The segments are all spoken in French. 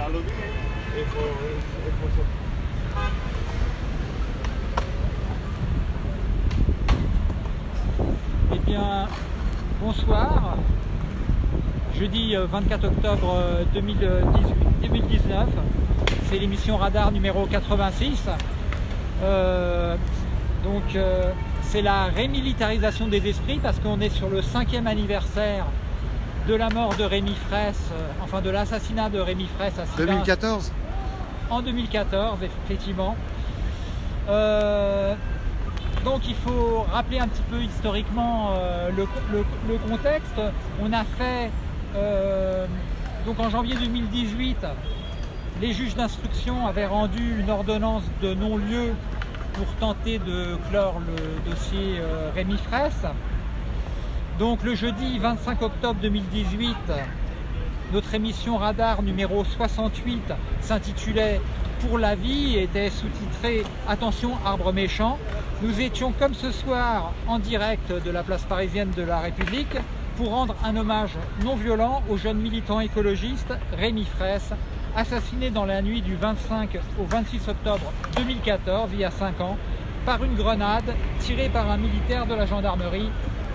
rovina e fu, e fu sotto. Eh bien, bonsoir. Jeudi euh, 24 octobre euh, 2018 2019. C'est l'émission Radar numéro 86. Euh, donc, euh, c'est la rémilitarisation des esprits parce qu'on est sur le cinquième anniversaire de la mort de Rémi Fraisse, euh, enfin de l'assassinat de Rémi Fraisse à Sivins 2014 en 2014, effectivement. Euh, donc il faut rappeler un petit peu historiquement euh, le, le- le contexte. On a fait, euh, donc en janvier 2018, les juges d'instruction avaient rendu une ordonnance de non-lieu pour tenter de clore le dossier Rémi Fraisse. Donc le jeudi 25 octobre 2018, notre émission Radar numéro 68 s'intitulait Pour la vie et était sous-titrée Attention arbre méchant. Nous étions comme ce soir en direct de la place parisienne de la République pour rendre un hommage non violent au jeune militant écologiste Rémi Fraisse, assassiné dans la nuit du 25 au 26 octobre 2014, il y a 5 ans, par une grenade tirée par un militaire de la gendarmerie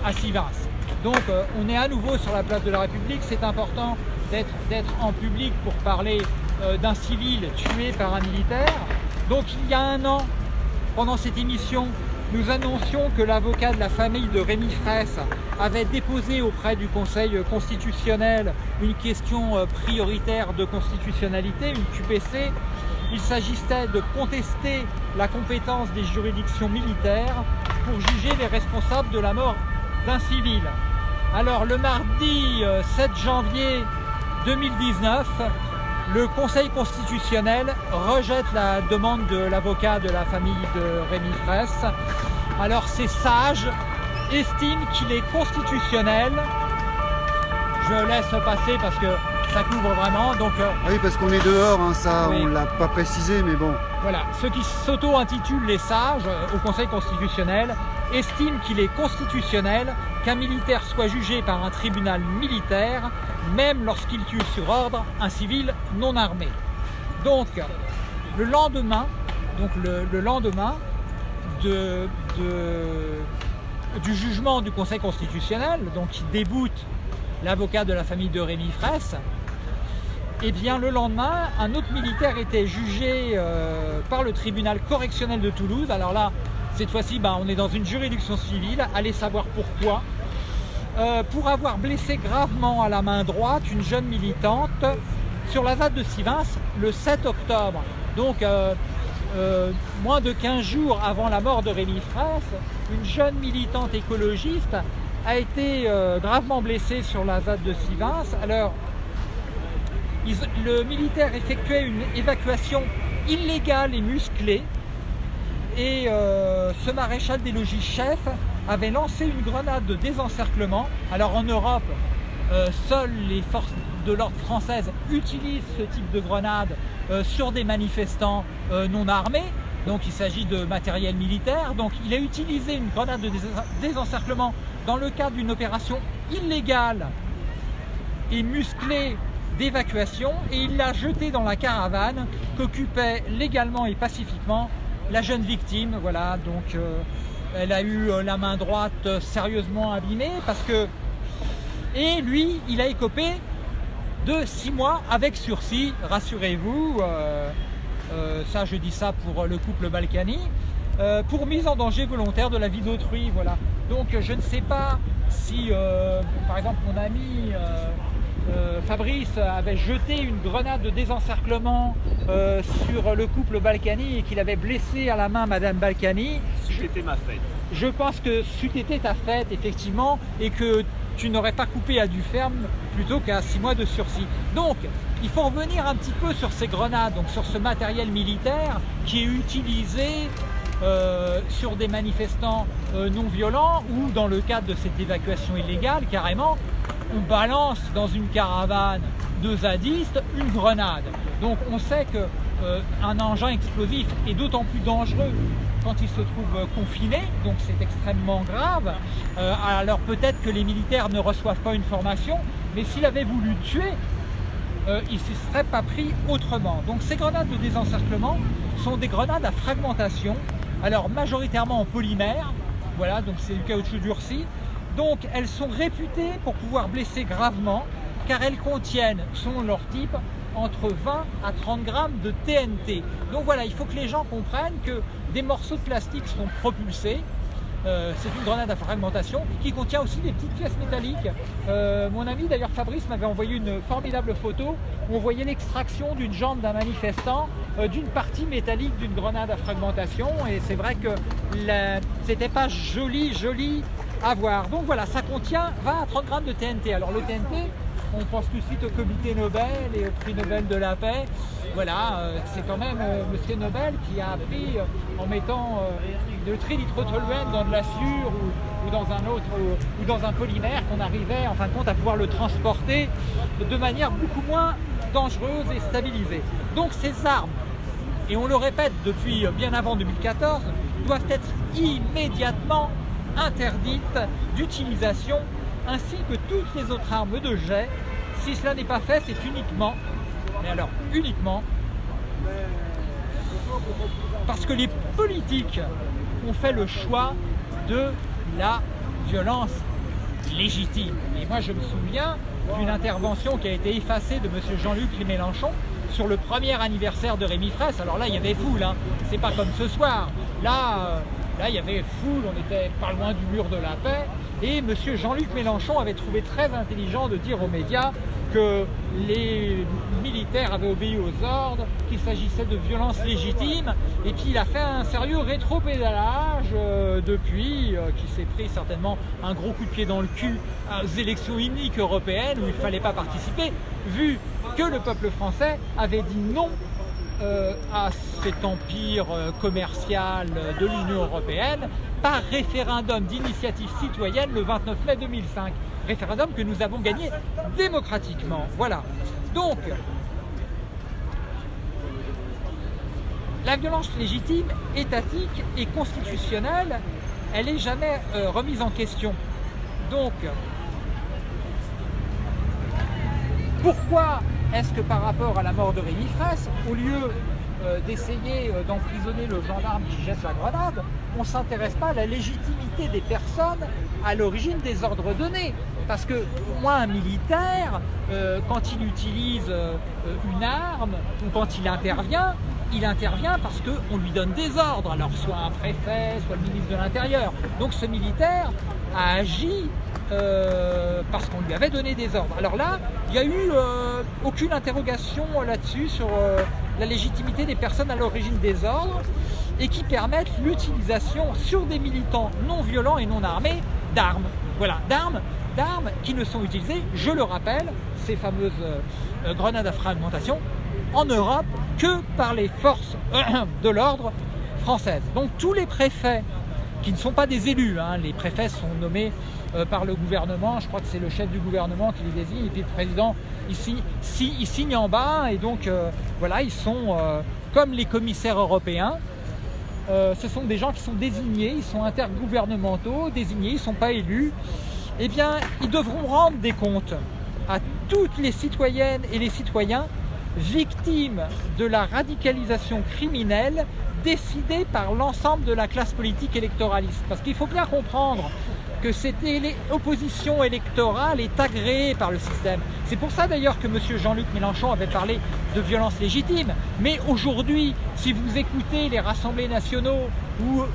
à Sivins. Donc euh, on est à nouveau sur la place de la République, c'est important d'être en public pour parler euh, d'un civil tué par un militaire. Donc il y a un an, pendant cette émission, nous annoncions que l'avocat de la famille de Rémi Fraisse avait déposé auprès du Conseil constitutionnel une question euh, prioritaire de constitutionnalité, une QPC. Il s'agissait de contester la compétence des juridictions militaires pour juger les responsables de la mort d'un civil. Alors le mardi euh, 7 janvier 2019, le Conseil constitutionnel rejette la demande de l'avocat de la famille de Rémi Fraisse. Alors ces sages estiment qu'il est constitutionnel. Je laisse passer parce que ça couvre vraiment. Donc euh, Ah oui, parce qu'on est dehors, hein, ça, Oui. on l'a pas précisé, mais bon. voilà, ceux qui s'auto-intitulent les sages euh, au Conseil constitutionnel estiment qu'il est constitutionnel qu'un militaire soit jugé par un tribunal militaire, même lorsqu'il tue sur ordre un civil non armé. Donc, le lendemain, le, le lendemain de, de- du jugement du Conseil constitutionnel, donc qui déboute l'avocat de la famille de Rémi Fraisse, et bien le lendemain, un autre militaire était jugé euh, par le tribunal correctionnel de Toulouse. Alors là, cette fois-ci, ben, on est dans une juridiction civile. Allez savoir pourquoi. Euh, pour avoir blessé gravement à la main droite une jeune militante sur la ZAD de Sivins le 7 octobre. Donc, euh, euh, moins de 15 jours avant la mort de Rémi Fraisse, une jeune militante écologiste a été gravement blessée sur la ZAD de Sivins. Alors, le militaire effectuait une évacuation illégale et musclée et euh, ce maréchal des logis chef avait lancé une grenade de désencerclement. Alors en Europe, euh, seules les forces de l'ordre françaises utilisent ce type de grenade euh, sur des manifestants non armés. Donc il s'agit de matériel militaire. Donc il a utilisé une grenade de dés- désencerclement dans le cadre d'une opération illégale et musclée d'évacuation et il l'a jetée dans la caravane qu'occupait légalement et pacifiquement la jeune victime. Voilà, donc euh, elle a eu euh, la main droite euh, sérieusement abîmée parce que et lui, il a écopé de six mois avec sursis, rassurez-vous. ça, je dis ça pour le couple Balkany, pour mise en danger volontaire de la vie d'autrui. Voilà. Donc, je ne sais pas si, par exemple, mon ami euh, Fabrice avait jeté une grenade de désencerclement euh, sur le couple Balkany et qu'il avait blessé à la main Madame Balkany. C'était ma fête. Je pense que c'eût été ta fête, effectivement, et que tu n'aurais pas coupé à du ferme plutôt qu'à six mois de sursis. Donc, il faut revenir un petit peu sur ces grenades, donc sur ce matériel militaire qui est utilisé euh, sur des manifestants euh, non violents ou dans le cadre de cette évacuation illégale, carrément, on balance dans une caravane de zadistes une grenade. Donc on sait que euh, un engin explosif est d'autant plus dangereux quand il se trouve euh, confiné, donc c'est extrêmement grave. Euh, alors peut-être que les militaires ne reçoivent pas une formation, mais s'il avait voulu tuer, euh, il ne se serait pas pris autrement. Donc ces grenades de désencerclement sont des grenades à fragmentation, alors majoritairement en polymère, voilà, donc c'est du caoutchouc durci. Donc elles sont réputées pour pouvoir blesser gravement, car elles contiennent, selon leur type, entre 20 à 30 grammes de TNT. Donc voilà, il faut que les gens comprennent que des morceaux de plastique sont propulsés, euh, c'est une grenade à fragmentation qui contient aussi des petites pièces métalliques. Euh, mon ami d'ailleurs Fabrice m'avait envoyé une formidable photo où on voyait l'extraction d'une jambe d'un manifestant euh, d'une partie métallique d'une grenade à fragmentation et c'est vrai que c'était pas joli joli à voir. Donc voilà, ça contient 20 à 30 grammes de TNT. Alors le TNT, on pense tout de suite au comité Nobel et au prix Nobel de la paix. Voilà, euh, c'est quand même euh, Monsieur Nobel qui a appris euh, en mettant le trinitrotoluène dans de l'acier ou, ou, dans un autre ou, dans un polymère qu'on arrivait en fin de compte à pouvoir le transporter de manière beaucoup moins dangereuse et stabilisée. Donc ces armes, et on le répète depuis bien avant 2014, doivent être immédiatement interdites d'utilisation ainsi que toutes les autres armes de jet. Si cela n'est pas fait, c'est uniquement, mais alors uniquement, parce que les politiques ont fait le choix de la violence légitime. Et moi je me souviens d'une intervention qui a été effacée de M. Jean-Luc Mélenchon sur le premier anniversaire de Rémi Fraisse. Alors là, il y avait foule, hein. c'est pas comme ce soir. Là, euh, là, il y avait foule, on était pas loin du mur de la paix. Et M. Jean-Luc Mélenchon avait trouvé très intelligent de dire aux médias que les militaires avaient obéi aux ordres, qu'il s'agissait de violences légitimes, et qu'il a fait un sérieux rétro-pédalage euh, depuis, euh, qui s'est pris certainement un gros coup de pied dans le cul aux élections uniques européennes où il ne fallait pas participer, vu que le peuple français avait dit non euh, à cet empire euh, commercial de l'Union Européenne par référendum d'initiative citoyenne le 29 mai 2005. Référendum que nous avons gagné démocratiquement. Voilà. Donc, la violence légitime, étatique et constitutionnelle, elle n'est jamais euh, remise en question. Donc, pourquoi est-ce que par rapport à la mort de Rémi Fraisse, au lieu euh, d'essayer euh, d'emprisonner le gendarme qui jette la grenade, on ne s'intéresse pas à la légitimité des personnes à l'origine des ordres donnés? Parce que moi, un militaire, euh, quand il utilise une arme ou quand il intervient, il intervient parce qu'on lui donne des ordres, alors soit un préfet, soit le ministre de l'Intérieur. Donc ce militaire a agi euh, parce qu'on lui avait donné des ordres. Alors là, il n'y a eu euh, aucune interrogation là-dessus sur euh, la légitimité des personnes à l'origine des ordres et qui permettent l'utilisation sur des militants non violents et non armés d'armes. Voilà, d'armes d'armes qui ne sont utilisées, je le rappelle, ces fameuses grenades à fragmentation, en Europe que par les forces de l'ordre françaises. Donc tous les préfets qui ne sont pas des élus, hein, les préfets sont nommés euh, par le gouvernement, je crois que c'est le chef du gouvernement qui les désigne, et puis le président ici, il signe en bas, et donc euh, voilà, ils sont euh, comme les commissaires européens, ce sont des gens qui sont désignés, ils sont intergouvernementaux, désignés, ils ne sont pas élus, eh bien ils devront rendre des comptes à toutes les citoyennes et les citoyens victimes de la radicalisation criminelle décidée par l'ensemble de la classe politique électoraliste. Parce qu'il faut bien comprendre que cette opposition électorale est agréée par le système. C'est pour ça d'ailleurs que M. Jean-Luc Mélenchon avait parlé de violence légitime. Mais aujourd'hui, si vous écoutez les rassemblés nationaux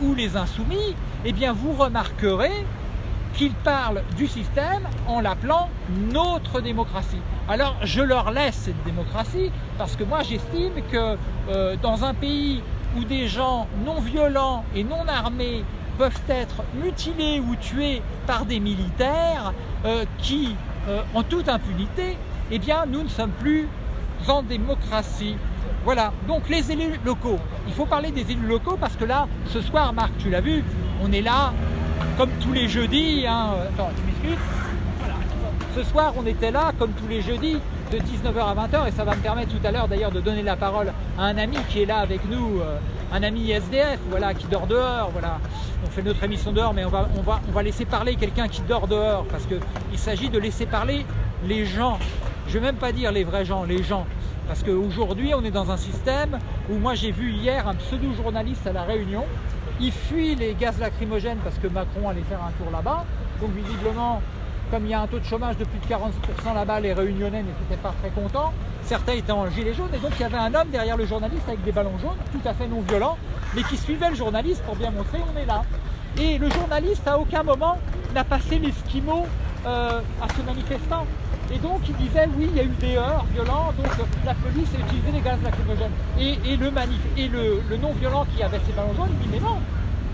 ou, les insoumis, eh bien vous remarquerez qu'ils parlent du système en l'appelant notre démocratie. Alors je leur laisse cette démocratie parce que moi j'estime que euh, dans un pays où des gens non violents et non armés peuvent être mutilés ou tués par des militaires euh, qui, euh, en toute impunité, eh bien, nous ne sommes plus en démocratie. Voilà, donc les élus locaux. Il faut parler des élus locaux parce que là, ce soir, Marc, tu l'as vu, on est là, comme tous les jeudis, hein, attends, tu ce soir, on était là, comme tous les jeudis, de 19h à 20h, et ça va me permettre tout à l'heure d'ailleurs de donner la parole à un ami qui est là avec nous, euh, un ami SDF, voilà, qui dort dehors, voilà. On fait notre émission dehors, mais on va, on va laisser parler quelqu'un qui dort dehors, parce qu'il s'agit de laisser parler les gens. je vais même pas dire les vrais gens, les gens. Parce qu'aujourd'hui, on est dans un système où moi j'ai vu hier un pseudo-journaliste à La Réunion, il fuit les gaz lacrymogènes parce que Macron allait faire un tour là-bas. Donc visiblement, comme il y a un taux de chômage de plus de 40% là-bas, les réunionnais n'étaient pas très contents. Certains étaient en gilet jaune et donc il y avait un homme derrière le journaliste avec des ballons jaunes, tout à fait non violents, mais qui suivait le journaliste pour bien montrer on est là. Et le journaliste à aucun moment n'a passé l'esquimau euh, à ce manifestant. Et donc il disait oui, il y a eu des heurts violents, donc la police a utilisé les gaz lacrymogènes. Et, le, et le, non-violent qui avait ses ballons jaunes, il dit mais non,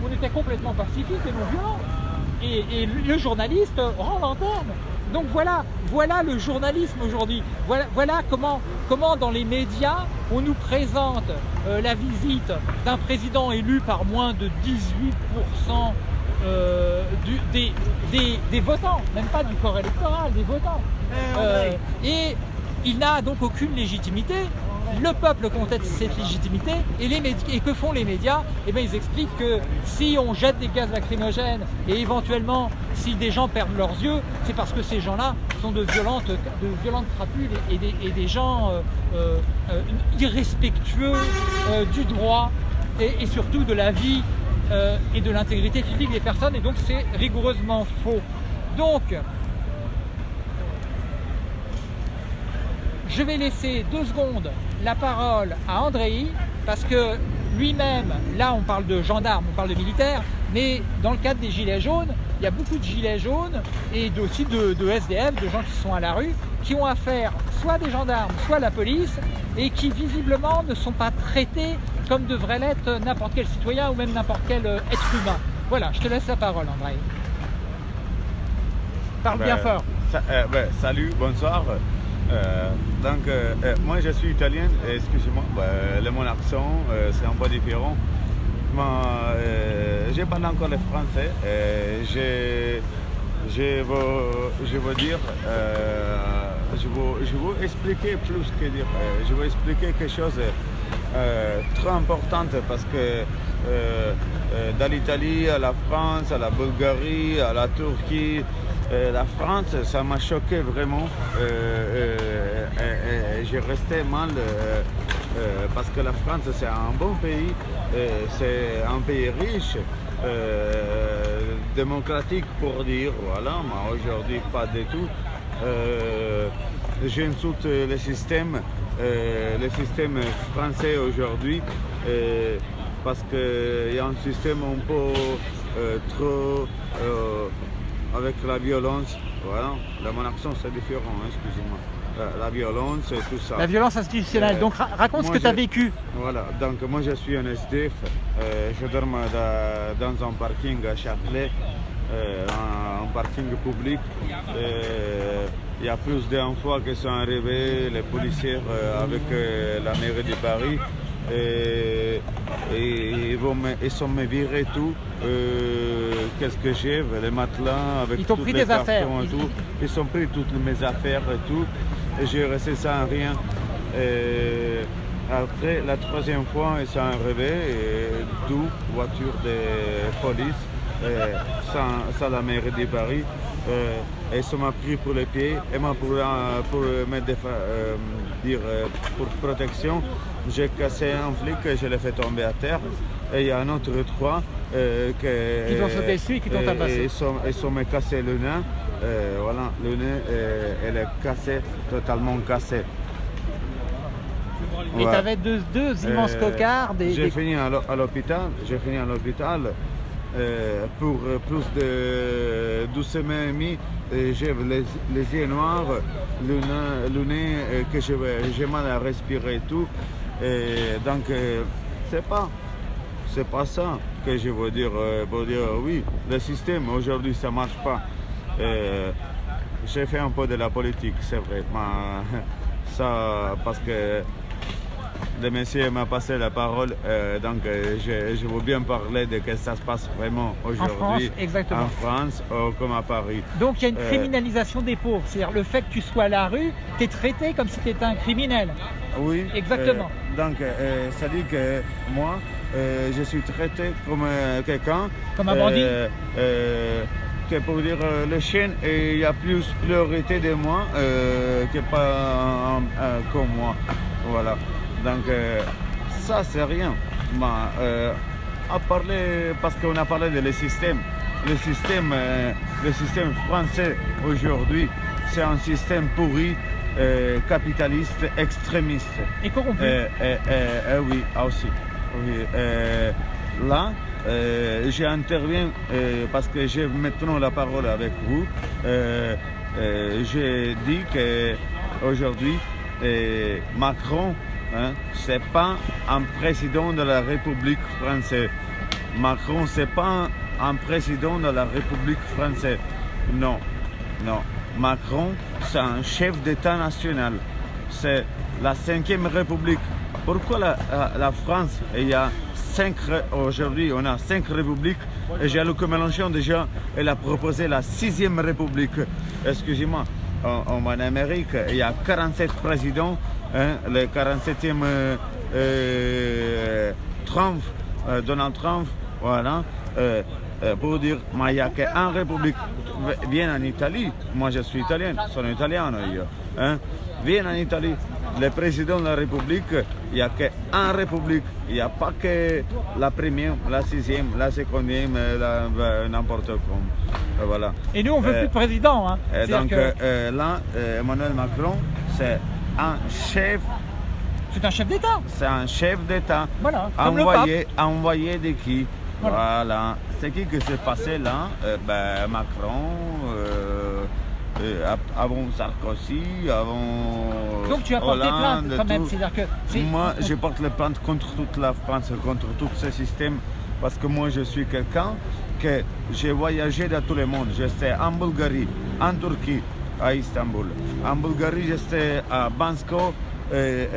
on était complètement pacifique et non-violent. Et, et, le journaliste rend l'antenne. Donc voilà, voilà le journalisme aujourd'hui. Voilà, voilà comment, comment dans les médias on nous présente euh, la visite d'un président élu par moins de 18% euh, du, des, des, des, votants, même pas du corps électoral, des votants. Eh, euh, et il n'a donc aucune légitimité. Le peuple conteste cette légitimité et, les et que font les médias? Eh bien, ils expliquent que si on jette des gaz lacrymogènes et éventuellement si des gens perdent leurs yeux, c'est parce que ces gens-là sont de violentes, de crapules et, des, gens euh, euh, irrespectueux euh, du droit et, surtout de la vie et de l'intégrité physique des personnes et donc c'est rigoureusement faux. Donc, je vais laisser deux secondes la parole à Andrei parce que lui-même, là on parle de gendarmes, on parle de militaires, mais dans le cadre des gilets jaunes, il y a beaucoup de gilets jaunes et aussi de, de, SDF, de gens qui sont à la rue, qui ont affaire soit des gendarmes, soit la police, et qui visiblement ne sont pas traités comme devrait l'être n'importe quel citoyen ou même n'importe quel euh, être humain. Voilà, je te laisse la parole André. Parle ben, bien fort. Euh, ben, salut, bonsoir. Euh, donc, euh, euh, moi je suis italien, excusez-moi, ben, mon accent c'est un peu différent. Mais je parle encore le français. je, je, veux, je veux dire, je veux, je veux expliquer plus que dire. je veux expliquer quelque chose très importante parce que dans l'Italie, à la France, à la Bulgarie, à la Turquie, la France, ça m'a choqué vraiment. J'ai resté mal parce que la France, c'est un bon pays, c'est un pays riche. Euh, démocratique pour dire, voilà, mais aujourd'hui pas du tout. Euh, J'insulte le système euh, le système français aujourd'hui euh, parce qu'il y a un système un peu euh, trop avec la violence. Voilà, dans mon accent c'est différent, hein, excusez-moi. La, violence et tout ça. La violence institutionnelle. donc raconte ce que tu as vécu. Voilà, donc moi je suis un SDF. je dors dans, un parking à Châtelet, un, parking public il y a plus fois qui sont arrivés, les policiers euh, avec euh, la mairie de Paris. Et, et, ils, vont me, ils sont me virés tout. Euh, Qu'est-ce que j'ai Les matelas avec ils pris des affaires. Et tout. Ils ont pris toutes mes affaires et tout. Et j'ai resté sans rien. Et après, la troisième fois, ils sont arrivés, deux voitures de police, sans, sans la mairie de Paris. Euh, et ça m'a pris pour les pieds et pour, euh, pour me euh, dire euh, pour protection j'ai cassé un flic et je l'ai fait tomber à terre. Et il y a un autre trois euh, qui t'ont sauté dessus et qui t'ont tabassé. ils sont, ils sont me cassé le nez voilà le nez elle est cassé totalement cassé et tu avais deux, deux immenses cocards j'ai fini à l'hôpital j'ai fini à l'hôpital euh, pour plus de 12 semaines et demie, j'ai les, les, yeux noirs, le nez, le nez euh, que j'ai mal à respirer et tout. Et donc, euh, c'est pas, c'est pas ça que je veux dire. Pour dire oui, le système aujourd'hui ça marche pas. j'ai fait un peu de la politique, c'est vrai, mais ça parce que le monsieur m'a passé la parole, euh, donc euh, je, je, veux bien parler de ce que ça se passe vraiment aujourd'hui en, en France, euh, comme à Paris. Donc il y a une criminalisation des pauvres, c'est-à-dire le fait que tu sois à la rue, tu es traité comme si tu étais un criminel. Oui. Exactement. donc ça dit que moi, je suis traité comme quelqu'un. Comme un bandit que pour dire le chien, il y a plus priorité de moi que pas comme moi. Voilà. Donc euh, ça c'est rien. Mais, euh, à parler, parce qu'on a parlé de le système. Le système, euh, le système français aujourd'hui, c'est un système pourri, capitaliste, extrémiste. Et corrompu. Oui, ah, aussi. Oui, là, euh, j'interviens euh, parce que j'ai maintenant la parole avec vous. Euh, j'ai dit que aujourd'hui, euh, Macron, hein, c'est pas un président de la République française. Macron, c'est pas un président de la République française. Non, non. Macron, c'est un chef d'État national. C'est la cinquième République. Pourquoi la, France, il y a cinq, aujourd'hui on a cinq républiques et Jean-Luc Mélenchon déjà, elle a proposé la sixième République. Excusez-moi, en Amérique, il y a 47 présidents, hein, le 47e euh, euh, Trump, euh, Donald Trump, voilà. pour dire, mais il n'y a qu'un république. Viens en Italie, moi je suis italien, sono italiano io. Hein? Viens en Italie, le président de la République, il n'y a qu'un république. Il n'y a pas que la première, la sixième, la secondième, euh, n'importe quoi. Voilà. Et nous, on veut Euh, plus de président. Hein. Donc que euh, là, Emmanuel Macron, c'est un chef, c'est un chef d'État. c'est un chef d'État. Voilà, Envoyé, envoyé de qui? Voilà. Voilà. C'est qui que s'est passé là? Euh, ben, Macron, euh, euh, avant Sarkozy, avant. Donc tu as porté Hollande, plainte quand même. C'est-à-dire que Moi, je porte les plaintes contre toute la France, contre tout ce système, parce que moi, je suis quelqu'un que j'ai voyagé dans tout le monde. J'étais en Bulgarie, en Turquie, à Istanbul. En Bulgarie, j'étais à Bansko, et,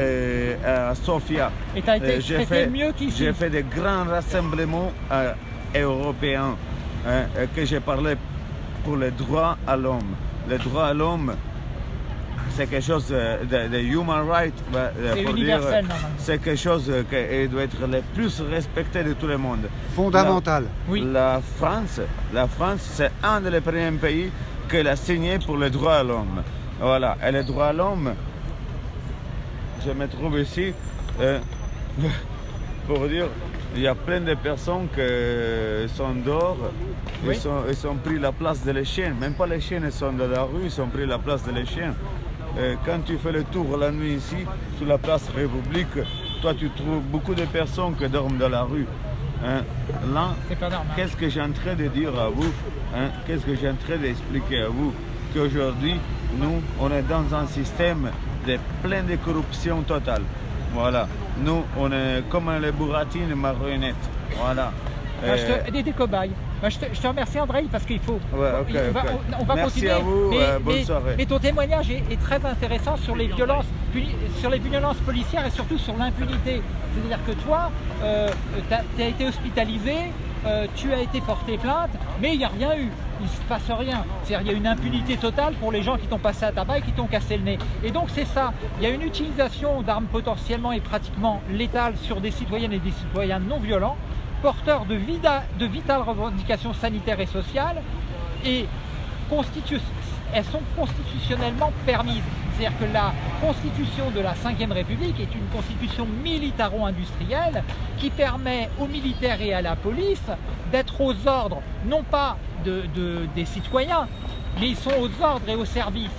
et à Sofia. Et t'as été Euh, j'ai fait- mieux qu'ici. J'ai fait des grands rassemblements euh, européens hein, que j'ai parlé pour les droits à l'homme. Les droits à l'homme, c'est quelque chose de, de human rights. euh, C'est universel. C'est quelque chose qui doit être le plus respecté de tout le monde. Fondamental. Oui. La France, la France, c'est un des premiers pays qui a signé pour les droits à l'homme. Voilà. Et les droits à l'homme, je me trouve ici euh, pour dire, il y a plein de personnes qui sont dehors, Oui. ils, sont, ils ont pris la place de les chiens. Même pas les chiens ils sont dans la rue, ils ont pris la place de les chiens. Euh, quand tu fais le tour la nuit ici, sur la place République, toi tu trouves beaucoup de personnes qui dorment dans la rue. Hein. Là. Qu'est-ce que j'ai en train de dire à vous hein? Qu'est-ce que j'ai en train d'expliquer à vous Qu'aujourd'hui, nous, on est dans un système de plein de corruption totale. Voilà. Nous, on est comme les bourratines marionnettes. Voilà. Bah, je Euh, te, des, des cobayes. Bah, je, te, je te remercie André parce qu'il faut. Ouais, va- on, on va Merci continuer. à vous, mais, euh, bonne mais- soirée. mais ton témoignage est, est très intéressant sur les violences, sur les violences policières et surtout sur l'impunité. C'est-à-dire que toi, tu as, été hospitalisé, euh, tu as été porté plainte, mais il n'y a rien eu. Il ne se passe rien. C'est-à-dire qu'il y a une impunité totale pour les gens qui t'ont passé à tabac et qui t'ont cassé le nez. Et donc c'est ça. Il y a une utilisation d'armes potentiellement et pratiquement létales sur des citoyennes et des citoyens non violents porteurs de, vitales revendications sanitaires et sociales et elles sont constitutionnellement permises. C'est-à-dire que la constitution de la Ve République est une constitution militaro-industrielle qui permet aux militaires et à la police d'être aux ordres, non pas de- de- des citoyens, mais ils sont aux ordres et au service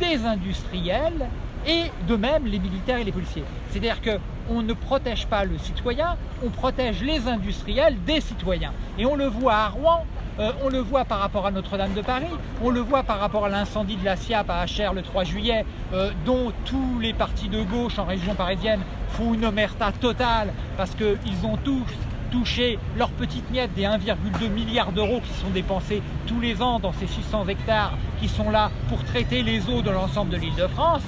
des industriels et de même les militaires et les policiers. C'est-à-dire qu'on ne protège pas le citoyen, on protège les industriels des citoyens. Et on le voit à Rouen, euh, on le voit par rapport à Notre-Dame de Paris, on le voit par rapport à l'incendie de la SIAP à HR le 3 juillet, euh, dont tous les partis de gauche en région parisienne font une omerta totale parce qu'ils ont tous touché leur petite miette des 1,2 milliard d'euros qui sont dépensés tous les ans dans ces 600 hectares qui sont là pour traiter les eaux de l'ensemble de l'île de France.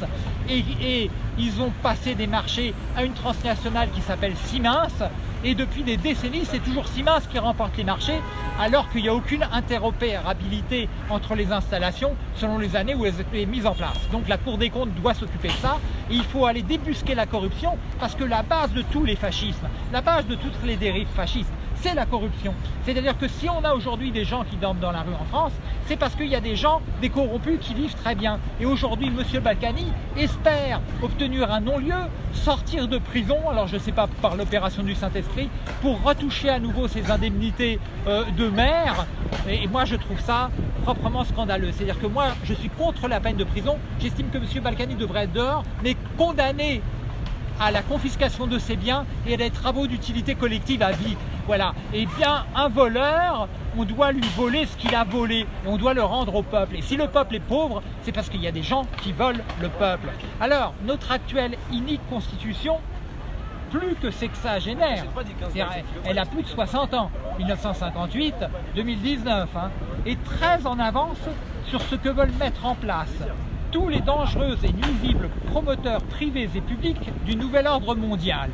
Et, ils ont passé des marchés à une transnationale qui s'appelle Siemens. Et depuis des décennies, c'est toujours Siemens qui remporte les marchés, alors qu'il n'y a aucune interopérabilité entre les installations selon les années où elles étaient mises en place. Donc la Cour des comptes doit s'occuper de ça. Et il faut aller débusquer la corruption, parce que la base de tous les fascismes, la base de toutes les dérives fascistes, c'est la corruption. C'est-à-dire que si on a aujourd'hui des gens qui dorment dans la rue en France, c'est parce qu'il y a des gens, des corrompus qui vivent très bien. Et aujourd'hui, M. Balkany espère obtenir un non-lieu, sortir de prison, alors je ne sais pas par l'opération du Saint-Esprit, pour retoucher à nouveau ses indemnités euh, de maire. Et, moi, je trouve ça proprement scandaleux. C'est-à-dire que moi, je suis contre la peine de prison. J'estime que M. Balkany devrait être dehors, mais condamné à la confiscation de ses biens et à des travaux d'utilité collective à vie. Voilà. Et bien, un voleur, on doit lui voler ce qu'il a volé et on doit le rendre au peuple. Et si le peuple est pauvre, c'est parce qu'il y a des gens qui volent le peuple. Alors, notre actuelle inique constitution, plus que sexagénaire, elle a plus de 60 ans, 1958, 2019, hein, est très en avance sur ce que veulent mettre en place tous les dangereux et nuisibles promoteurs privés et publics du nouvel ordre mondial.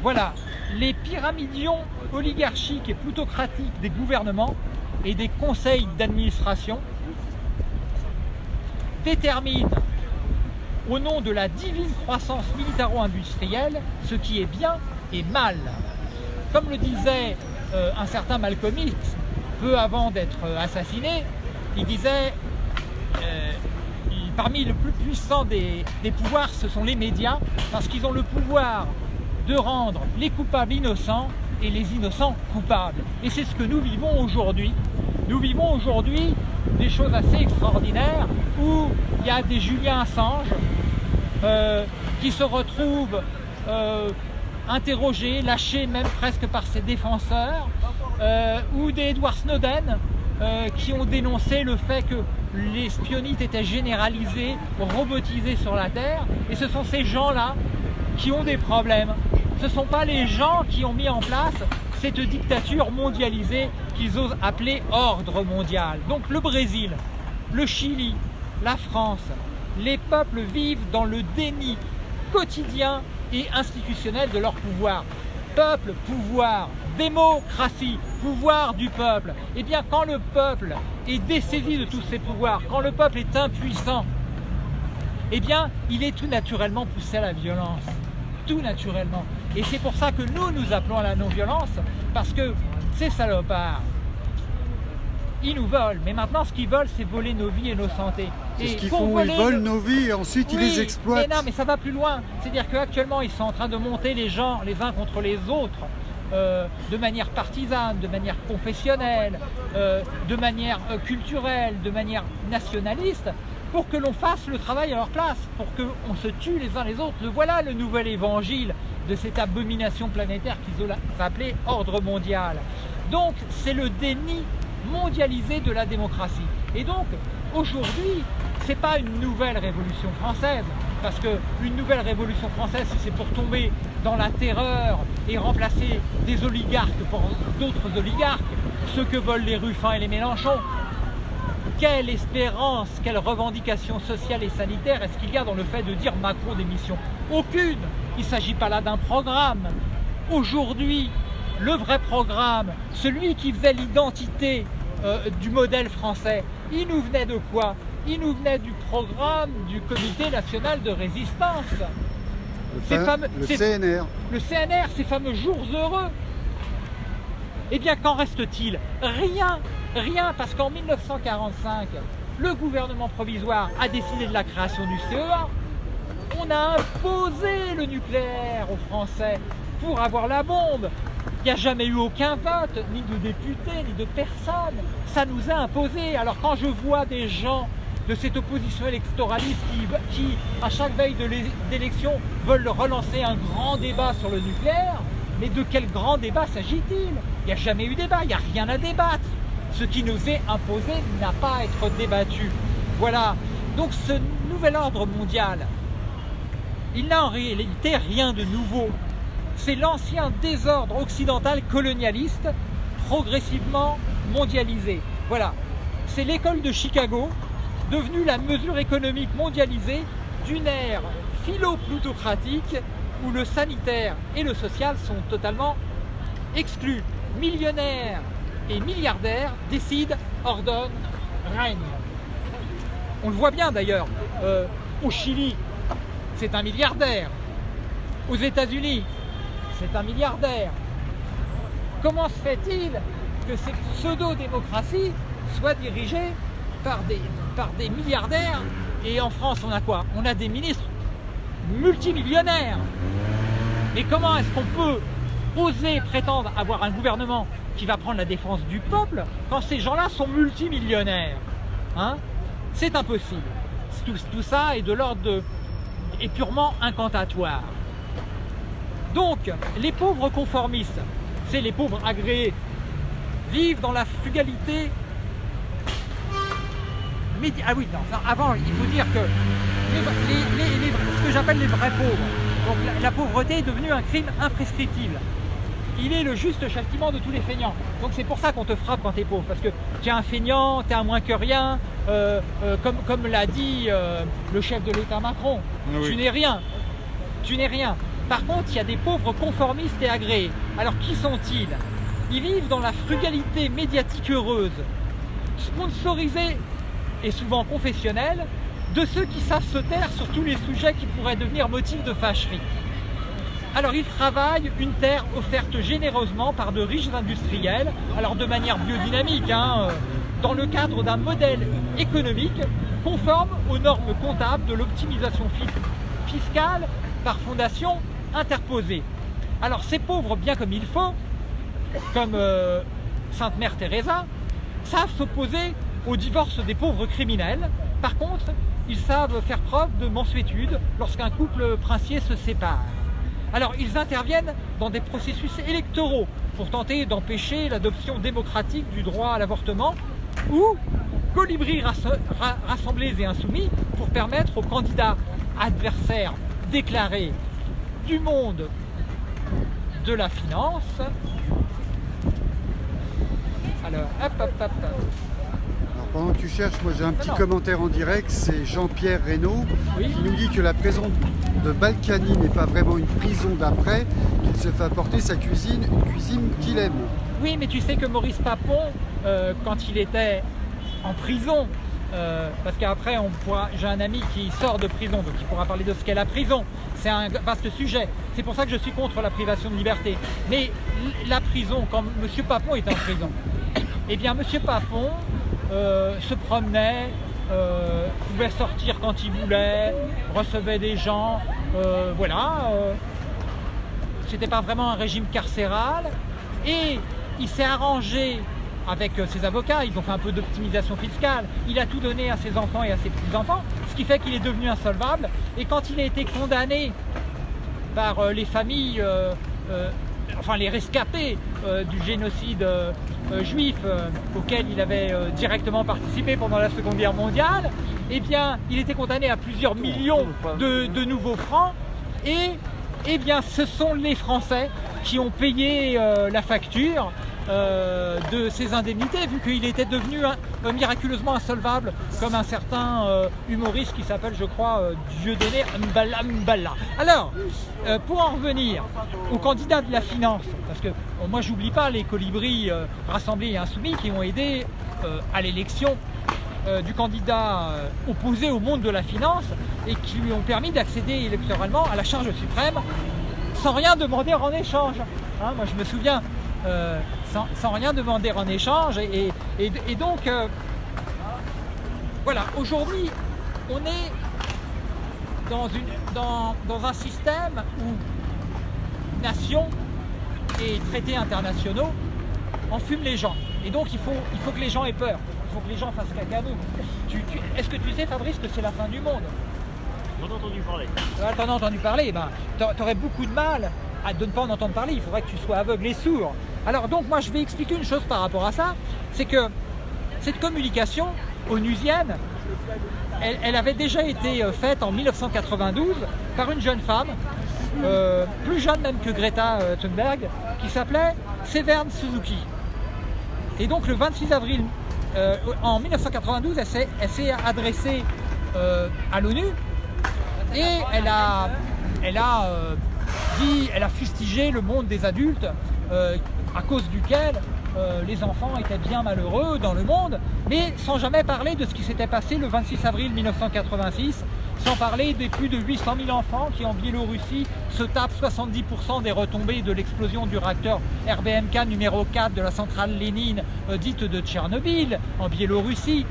Voilà, les pyramidions oligarchiques et plutocratiques des gouvernements et des conseils d'administration déterminent au nom de la divine croissance militaro-industrielle ce qui est bien et mal. Comme le disait euh, un certain Malcolm X, peu avant d'être assassiné, il disait euh, parmi le plus puissant des, pouvoirs, ce sont les médias, parce qu'ils ont le pouvoir de rendre les coupables innocents et les innocents coupables. Et c'est ce que nous vivons aujourd'hui. Nous vivons aujourd'hui des choses assez extraordinaires où il y a des Julien Assange euh, qui se retrouvent euh, interrogés, lâchés même presque par ses défenseurs, euh, ou des Edward Snowden qui ont dénoncé le fait que l'espionnite était généralisée, robotisée sur la Terre, et ce sont ces gens-là qui ont des problèmes. Ce ne sont pas les gens qui ont mis en place cette dictature mondialisée qu'ils osent appeler ordre mondial. Donc le Brésil, le Chili, la France, les peuples vivent dans le déni quotidien et institutionnel de leur pouvoir. Peuple, pouvoir, démocratie, pouvoir du peuple. Eh bien, quand le peuple est dessaisi de tous ses pouvoirs, quand le peuple est impuissant, eh bien, il est tout naturellement poussé à la violence. Tout naturellement. Et c'est pour ça que nous, nous appelons à la non-violence, parce que ces salopards, ils nous volent. Mais maintenant, ce qu'ils veulent, c'est voler nos vies et nos santé. Et ce qu'ils font, ils volent nos vies et ensuite ils les exploitent. Mais non, mais ça va plus loin. C'est-à-dire qu'actuellement, ils sont en train de monter les gens les uns contre les autres. Euh, de manière partisane, de manière confessionnelle, euh, de manière euh, culturelle, de manière nationaliste, pour que l'on fasse le travail à leur place, pour qu'on se tue les uns les autres. Voilà le nouvel évangile de cette abomination planétaire qu'ils ont appelée ordre mondial. Donc c'est le déni mondialisé de la démocratie. Et donc aujourd'hui, ce n'est pas une nouvelle révolution française, parce qu'une nouvelle révolution française, si c'est pour tomber dans la terreur et remplacer des oligarques par d'autres oligarques, ce que veulent les Ruffins et les Mélenchon, quelle espérance, quelle revendication sociale et sanitaire est-ce qu'il y a dans le fait de dire Macron démission? Aucune Il ne s'agit pas là d'un programme. Aujourd'hui, le vrai programme, celui qui faisait l'identité euh, du modèle français, il nous venait de quoi? Il nous venait du programme du Comité National de Résistance. Le, CNR. Le CNR, ces fameux jours heureux. Eh bien, qu'en reste-t-il? Rien, rien, parce qu'en 1945, le gouvernement provisoire a décidé de la création du CEA. On a imposé le nucléaire aux Français pour avoir la bombe. Il n'y a jamais eu aucun vote, ni de députés, ni de personnes. Ça nous a imposé. Alors quand je vois des gens de cette opposition électoraliste qui, à chaque veille d'élection, veulent relancer un grand débat sur le nucléaire. Mais de quel grand débat s'agit-il? Il n'y a jamais eu débat, il n'y a rien à débattre. Ce qui nous est imposé n'a pas à être débattu. Voilà. Donc ce nouvel ordre mondial, il n'a en réalité rien de nouveau. C'est l'ancien désordre occidental colonialiste progressivement mondialisé. Voilà. C'est l'école de Chicago devenue la mesure économique mondialisée d'une ère philo-plutocratique où le sanitaire et le social sont totalement exclus. Millionnaires et milliardaires décident, ordonnent, règnent. On le voit bien d'ailleurs, euh, au Chili, c'est un milliardaire. Aux États-Unis, c'est un milliardaire. comment se fait-il que ces pseudo-démocraties soient dirigées par des, milliardaires. Et en France on a quoi? On a des ministres multimillionnaires. Mais comment est-ce qu'on peut oser prétendre avoir un gouvernement qui va prendre la défense du peuple quand ces gens-là sont multimillionnaires? Hein? C'est impossible. Tout, tout, ça est de l'ordre est purement incantatoire. Donc, les pauvres conformistes, c'est les pauvres agréés, vivent dans la frugalité ah oui, non, avant, il faut dire que ce que j'appelle les vrais pauvres, donc la, pauvreté est devenue un crime imprescriptible. Il est le juste châtiment de tous les feignants. Donc c'est pour ça qu'on te frappe quand tu es pauvre, parce que tu es un feignant, tu es un moins que rien, euh, euh, comme, comme l'a dit euh, le chef de l'État Macron, ah tu n'es rien, tu n'es rien. Par contre, il y a des pauvres conformistes et agréés. Alors qui sont-ils? Ils vivent dans la frugalité médiatique heureuse, sponsorisés et souvent confessionnels, de ceux qui savent se taire sur tous les sujets qui pourraient devenir motif de fâcherie. Alors ils travaillent une terre offerte généreusement par de riches industriels, alors de manière biodynamique, hein, euh, dans le cadre d'un modèle économique conforme aux normes comptables de l'optimisation fiscale par fondation interposée. Alors ces pauvres, bien comme il faut, comme euh, Sainte Mère Teresa, savent s'opposer au divorce des pauvres criminels. Par contre, ils savent faire preuve de mansuétude lorsqu'un couple princier se sépare. Alors, ils interviennent dans des processus électoraux pour tenter d'empêcher l'adoption démocratique du droit à l'avortement ou colibris rassemblés et insoumis pour permettre aux candidats adversaires déclarés du monde de la finance alors, hop, hop, hop, pendant que tu cherches, moi j'ai un petit commentaire en direct, c'est Jean-Pierre Reynaud qui nous dit que la prison de Balkany n'est pas vraiment une prison d'après, qu'il se fait apporter sa cuisine, une cuisine qu'il aime. Oui, mais tu sais que Maurice Papon, euh, quand il était en prison, euh, parce qu'après j'ai un ami qui sort de prison, donc il pourra parler de ce qu'est la prison. C'est un vaste sujet. C'est pour ça que je suis contre la privation de liberté. Mais la prison, quand M. Papon est en prison, eh bien M. Papon euh, se promenait, euh, pouvait sortir quand il voulait, recevait des gens, euh, voilà. C'était pas vraiment un régime carcéral. Et il s'est arrangé avec ses avocats, ils ont fait un peu d'optimisation fiscale, il a tout donné à ses enfants et à ses petits-enfants, ce qui fait qu'il est devenu insolvable. Et quand il a été condamné par les familles enfin les rescapés euh, du génocide euh, euh, juif auquel il avait directement participé pendant la Seconde Guerre mondiale, eh bien, il était condamné à plusieurs millions de, nouveaux francs. Et eh bien, ce sont les Français qui ont payé la facture euh, de ses indemnités, vu qu'il était devenu miraculeusement insolvable, comme un certain euh, humoriste qui s'appelle, je crois, euh, Dieudonné Mbala Mbala. Alors, pour en revenir aux candidats de la finance, parce que moi j'oublie pas les colibris rassemblés et insoumis qui ont aidé à l'élection du candidat opposé au monde de la finance et qui lui ont permis d'accéder électoralement à la charge suprême sans rien demander en échange. Hein, moi je me souviens, sans, rien demander en échange. Et, donc, euh, voilà, aujourd'hui, on est dans, une, dans, dans, un système où nation et traités internationaux enfument les gens. Et donc, il faut, il faut que les gens aient peur. Il faut que les gens fassent caca nous. Est-ce que tu sais, Fabrice, que c'est la fin du monde? J'en ai entendu parler. Ah, t'en as entendu parler, ben, t'aurais beaucoup de mal à de ne pas en entendre parler. Il faudrait que tu sois aveugle et sourd. Alors donc moi je vais expliquer une chose par rapport à ça, c'est que cette communication onusienne, elle, avait déjà été euh, faite en 1992 par une jeune femme, euh, plus jeune même que Greta euh, Thunberg, qui s'appelait Severn Suzuki. Et donc le 26 avril en 1992, elle s'est adressée à l'ONU et elle a, elle a dit, elle a fustigé le monde des adultes à cause duquel euh, les enfants étaient bien malheureux dans le monde, mais sans jamais parler de ce qui s'était passé le 26 avril 1986 sans parler des plus de 800 000 enfants qui en Biélorussie se tapent 70% des retombées de l'explosion du réacteur RBMK numéro 4 de la centrale Lénine euh, dite de Tchernobyl en Biélorussie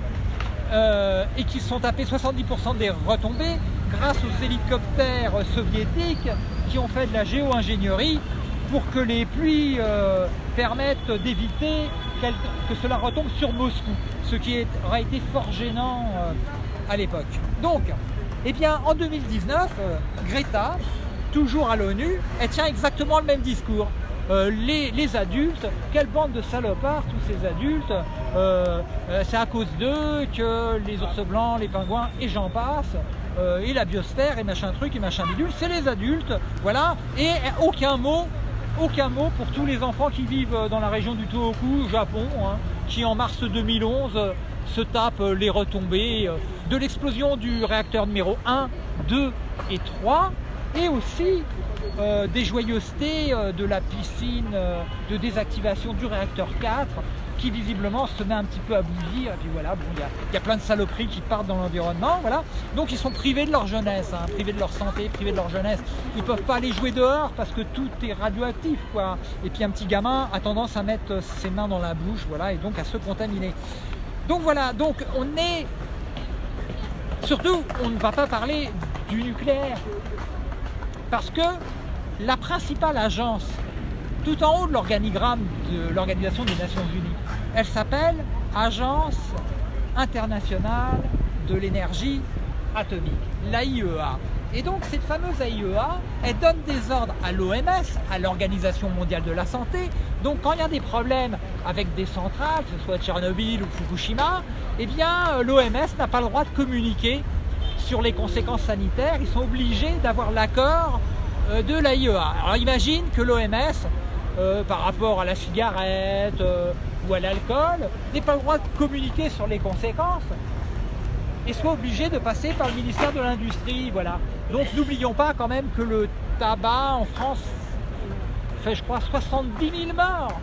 euh, et qui sont tapés 70% des retombées grâce aux hélicoptères soviétiques qui ont fait de la géo-ingénierie pour que les pluies euh, permettent d'éviter que cela retombe sur Moscou, ce qui aurait été fort gênant à l'époque. Donc, eh bien, en 2019, euh, Greta, toujours à l'ONU, elle tient exactement le même discours. Euh, les, adultes, quelle bande de salopards tous ces adultes, euh, c'est à cause d'eux que les ours blancs, les pingouins et j'en passe, et la biosphère et machin truc et machin bidule, c'est les adultes, voilà, et aucun mot, aucun mot pour tous les enfants qui vivent dans la région du Tohoku, au Japon, hein, qui en mars 2011 se tapent les retombées de l'explosion du réacteur numéro 1, 2 et 3 et aussi euh, des joyeusetés euh, de la piscine euh, de désactivation du réacteur 4 qui visiblement se met un petit peu à bouillir et puis voilà, bon, il y, a plein de saloperies qui partent dans l'environnement, voilà. Donc ils sont privés de leur jeunesse, hein, privés de leur santé, privés de leur jeunesse. Ils peuvent pas aller jouer dehors parce que tout est radioactif, quoi. Et puis un petit gamin a tendance à mettre ses mains dans la bouche, voilà, et donc à se contaminer. Donc voilà, donc on est Surtout, on ne va pas parler du nucléaire. Parce que la principale agence, tout en haut de l'organigramme de l'Organisation des Nations Unies, elle s'appelle Agence internationale de l'énergie atomique, l'AIEA. Et donc cette fameuse AIEA, elle donne des ordres à l'OMS, à l'Organisation mondiale de la santé. Donc quand il y a des problèmes avec des centrales, que ce soit Tchernobyl ou Fukushima, eh bien euh, l'OMS n'a pas le droit de communiquer sur les conséquences sanitaires. Ils sont obligés d'avoir l'accord euh, de l'AIEA. Alors imagine que l'OMS, euh, par rapport à la cigarette ou à l'alcool, n'ait pas le droit de communiquer sur les conséquences et soit obligé de passer par le ministère de l'Industrie. Voilà. Donc n'oublions pas quand même que le tabac en France fait je crois 70 000 morts.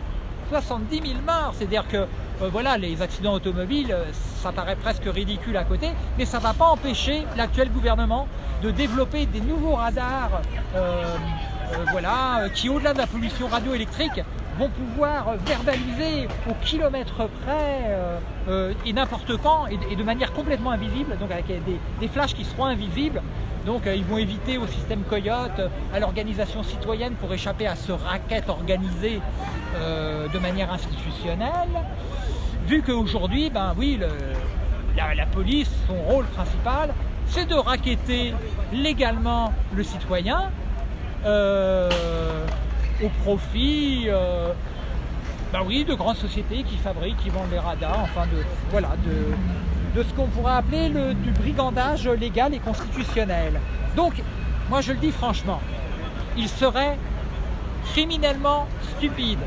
70 000 morts, c'est-à-dire que euh, voilà, les accidents automobiles, euh, ça paraît presque ridicule à côté, mais ça ne va pas empêcher l'actuel gouvernement de développer des nouveaux radars euh, voilà, qui au-delà de la pollution radioélectrique vont pouvoir verbaliser au kilomètre près euh, euh, et n'importe quand et, de manière complètement invisible, donc avec des, flashs qui seront invisibles. Donc euh, ils vont éviter au système Coyote, à l'organisation citoyenne pour échapper à ce racket organisé de manière institutionnelle. Vu qu'aujourd'hui, ben oui, la, police, son rôle principal, c'est de raqueter légalement le citoyen au profit euh, bah oui, de grandes sociétés qui fabriquent, qui vendent les radars, enfin de, voilà, de, de ce qu'on pourrait appeler le, du brigandage légal et constitutionnel. Donc, moi je le dis franchement, il serait criminellement stupide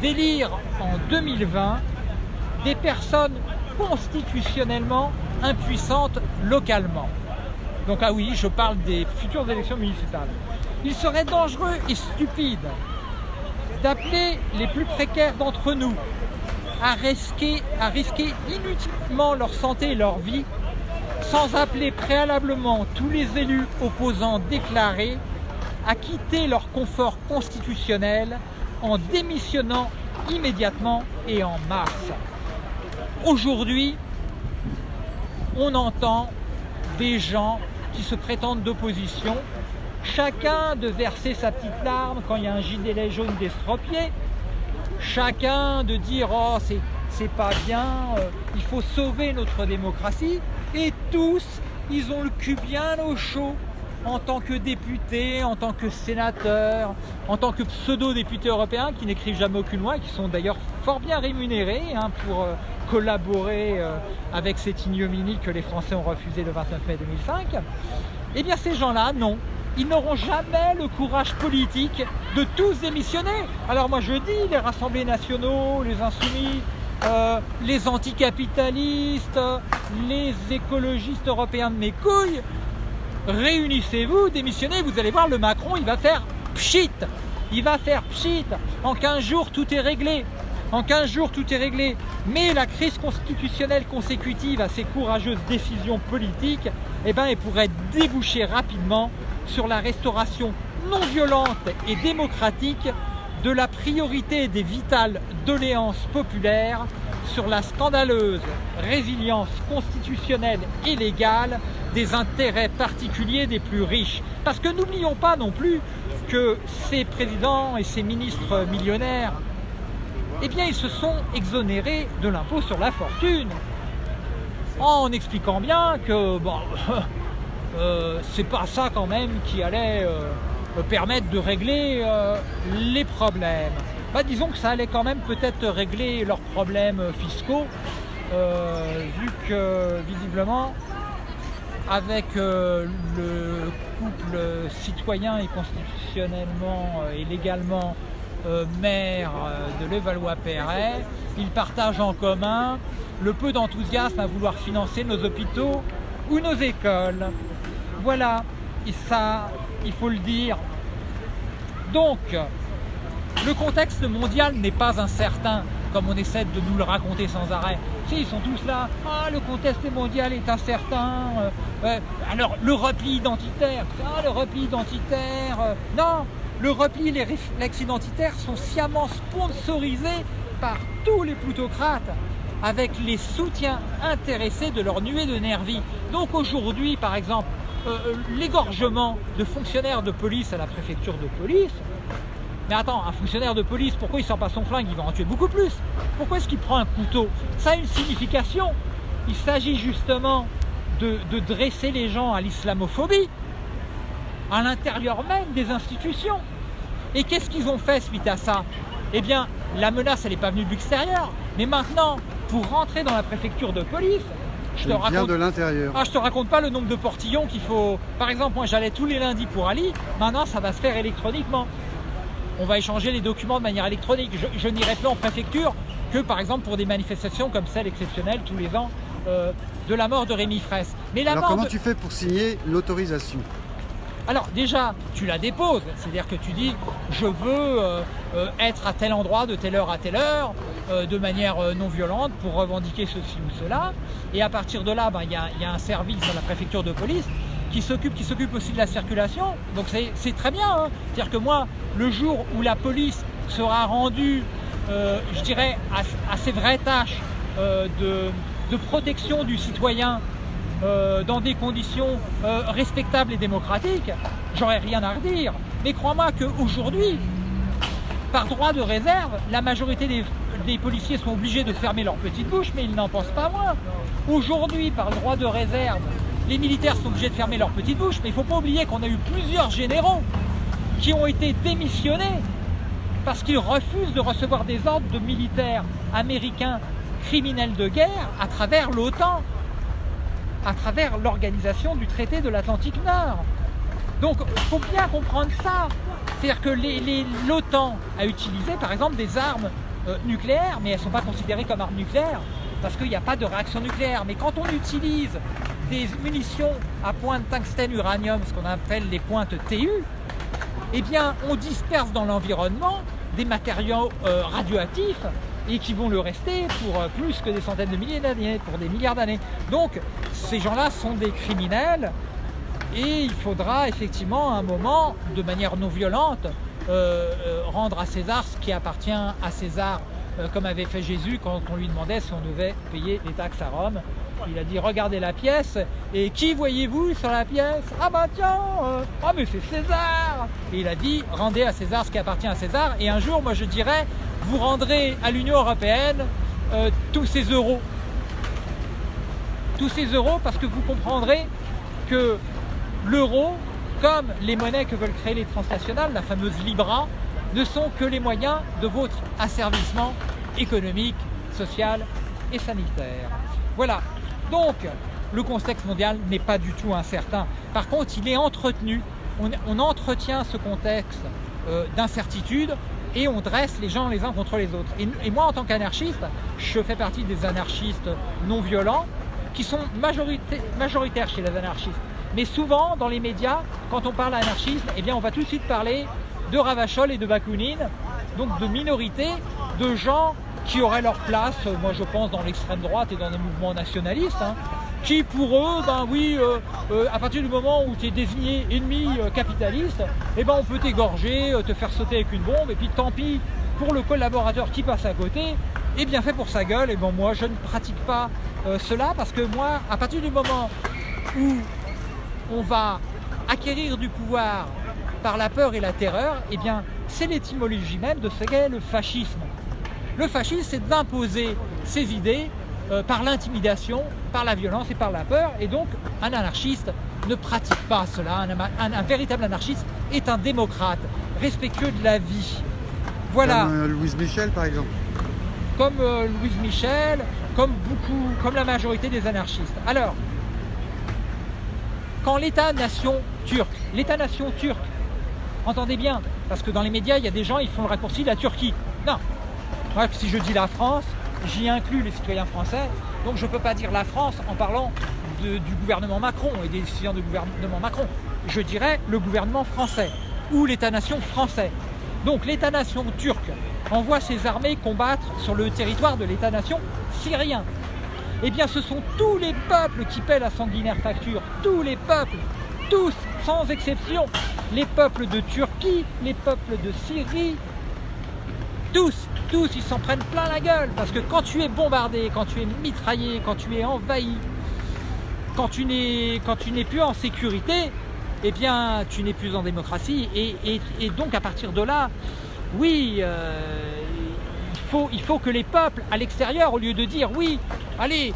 d'élire en 2020 des personnes constitutionnellement impuissantes localement. Donc ah oui, je parle des futures élections municipales. Il serait dangereux et stupide d'appeler les plus précaires d'entre nous à risquer, inutilement leur santé et leur vie sans appeler préalablement tous les élus opposants déclarés à quitter leur confort constitutionnel en démissionnant immédiatement et en masse. Aujourd'hui, on entend des gens qui se prétendent d'opposition chacun de verser sa petite larme quand il y a un gilet jaune d'estropié, chacun de dire oh c'est pas bien, euh, il faut sauver notre démocratie, et tous ils ont le cul bien au chaud en tant que députés, en tant que sénateurs, en tant que pseudo-députés européens qui n'écrivent jamais aucune loi et qui sont d'ailleurs fort bien rémunérés hein, pour euh, collaborer euh, avec cette ignominie que les Français ont refusé le 29 mai 2005, eh bien ces gens-là, non, ils n'auront jamais le courage politique de tous démissionner. Alors moi je dis, les rassemblés nationaux, les insoumis, euh, les anticapitalistes, les écologistes européens de mes couilles, réunissez-vous, démissionnez, vous allez voir, le Macron, il va faire pchit, il va faire pchit. En 15 jours, tout est réglé. En 15 jours, tout est réglé. Mais la crise constitutionnelle consécutive à ces courageuses décisions politiques, eh ben, elle pourrait déboucher rapidement sur la restauration non violente et démocratique de la priorité des vitales doléances populaires sur la scandaleuse résilience constitutionnelle et légale des intérêts particuliers des plus riches. Parce que n'oublions pas non plus que ces présidents et ces ministres millionnaires, eh bien ils se sont exonérés de l'impôt sur la fortune en expliquant bien que bon, euh, c'est pas ça quand même qui allait euh, permettre de régler euh, les problèmes. Bah, disons que ça allait quand même peut-être régler leurs problèmes fiscaux, vu que visiblement avec le couple citoyen et constitutionnellement et légalement maire de Levallois-Perret, ils partagent en commun le peu d'enthousiasme à vouloir financer nos hôpitaux ou nos écoles. Voilà, et ça, il faut le dire. Donc, le contexte mondial n'est pas incertain, comme on essaie de nous le raconter sans arrêt. Si, ils sont tous là, ah, le contexte mondial est incertain, euh, alors le repli identitaire, ah, le repli identitaire, euh, non, le repli les réflexes identitaires sont sciemment sponsorisés par tous les plutocrates avec les soutiens intéressés de leur nuée de nervis. Donc aujourd'hui, par exemple, euh, euh, l'égorgement de fonctionnaires de police à la préfecture de police, mais attends, un fonctionnaire de police, pourquoi il sort pas son flingue? Il va en tuer beaucoup plus. Pourquoi est-ce qu'il prend un couteau? Ça a une signification. Il s'agit justement de, dresser les gens à l'islamophobie à l'intérieur même des institutions. Et qu'est-ce qu'ils ont fait suite à ça? Eh bien, la menace, elle n'est pas venue de l'extérieur. Mais maintenant, pour rentrer dans la préfecture de police, je te raconte de l'intérieur. Ah, je te raconte pas le nombre de portillons qu'il faut. Par exemple, moi j'allais tous les lundis pour Ali. Maintenant, ça va se faire électroniquement. On va échanger les documents de manière électronique. Je, n'irai plus en préfecture que par exemple pour des manifestations comme celle exceptionnelle tous les ans euh, de la mort de Rémi Fraisse. Mais la Alors comment tu fais pour signer l'autorisation? Alors déjà, tu la déposes, c'est-à-dire que tu dis je veux euh, euh, être à tel endroit de telle heure à telle heure, euh, de manière non violente pour revendiquer ceci ou cela. Et à partir de là, ben, il y, a, un service dans la préfecture de police qui s'occupe aussi de la circulation. Donc c'est très bien. Hein. C'est-à-dire que moi, le jour où la police sera rendue, je dirais, à, ses vraies tâches de protection du citoyen euh, dans des conditions euh, respectables et démocratiques, j'aurais rien à redire. Mais crois-moi qu'aujourd'hui, par droit de réserve, la majorité des, policiers sont obligés de fermer leur petite bouche, mais ils n'en pensent pas moins. Aujourd'hui, par droit de réserve, les militaires sont obligés de fermer leur petite bouche, mais il ne faut pas oublier qu'on a eu plusieurs généraux qui ont été démissionnés parce qu'ils refusent de recevoir des ordres de militaires américains criminels de guerre à travers l'OTAN à travers l'organisation du traité de l'Atlantique Nord. Donc il faut bien comprendre ça. C'est-à-dire que l'OTAN a utilisé par exemple des armes euh, nucléaires, mais elles ne sont pas considérées comme armes nucléaires parce qu'il n'y a pas de réaction nucléaire. Mais quand on utilise des munitions à pointe tungstène uranium, ce qu'on appelle les pointes TU, eh bien on disperse dans l'environnement des matériaux euh, radioactifs et qui vont le rester pour euh, plus que des centaines de milliers d'années, pour des milliards d'années. Donc ces gens-là sont des criminels et il faudra effectivement à un moment, de manière non violente, euh, euh, rendre à César ce qui appartient à César, comme avait fait Jésus quand on lui demandait si on devait payer les taxes à Rome. Il a dit regardez la pièce et qui voyez-vous sur la pièce? Ah bah tiens, ah mais c'est César Et il a dit rendez à César ce qui appartient à César et un jour moi je dirais vous rendrez à l'Union Européenne euh, tous ces euros. Tous ces euros parce que vous comprendrez que l'euro, comme les monnaies que veulent créer les transnationales, la fameuse Libra, ne sont que les moyens de votre asservissement économique, social et sanitaire. Voilà. Donc, le contexte mondial n'est pas du tout incertain. Par contre, il est entretenu. On, entretient ce contexte euh, d'incertitude et on dresse les gens les uns contre les autres. Et, moi, en tant qu'anarchiste, je fais partie des anarchistes non violents qui sont majoritaires chez les anarchistes. Mais souvent, dans les médias, quand on parle d'anarchisme, eh on va tout de suite parler de Ravachol et de Bakounine, donc de minorités, de gens qui auraient leur place, moi je pense, dans l'extrême droite et dans les mouvements nationalistes, hein, qui pour eux, ben oui, euh, euh, à partir du moment où tu es désigné ennemi euh, capitaliste, eh ben on peut t'égorger, te faire sauter avec une bombe, et puis tant pis pour le collaborateur qui passe à côté, et bien fait pour sa gueule, et bon moi je ne pratique pas cela, parce que moi, à partir du moment où on va acquérir du pouvoir par la peur et la terreur, eh bien c'est l'étymologie même de ce qu'est le fascisme. Le fascisme, c'est d'imposer ses idées euh, par l'intimidation, par la violence et par la peur. Et donc, un anarchiste ne pratique pas cela. Un, véritable anarchiste est un démocrate, respectueux de la vie. Voilà. Comme euh, Louise Michel, par exemple. Comme euh, Louise Michel, comme beaucoup, comme la majorité des anarchistes. Alors, quand l'État-nation turc, l'État-nation turc, entendez bien, parce que dans les médias, il y a des gens, ils font le raccourci de la Turquie. Non, moi, si je dis la France, j'y inclus les citoyens français, donc je ne peux pas dire la France en parlant du gouvernement Macron et des décisions du gouvernement Macron. Je dirais le gouvernement français ou l'État-nation français. Donc l'État-nation turc envoie ses armées combattre sur le territoire de l'État-nation syrien. Eh bien ce sont tous les peuples qui paient la sanguinaire facture, tous les peuples, tous, sans exception, les peuples de Turquie, les peuples de Syrie, tous, tous, ils s'en prennent plein la gueule. Parce que quand tu es bombardé, quand tu es mitraillé, quand tu es envahi, quand tu n'es plus en sécurité, eh bien, tu n'es plus en démocratie. Et, donc, à partir de là, oui, euh, il, faut, que les peuples à l'extérieur, au lieu de dire oui, allez,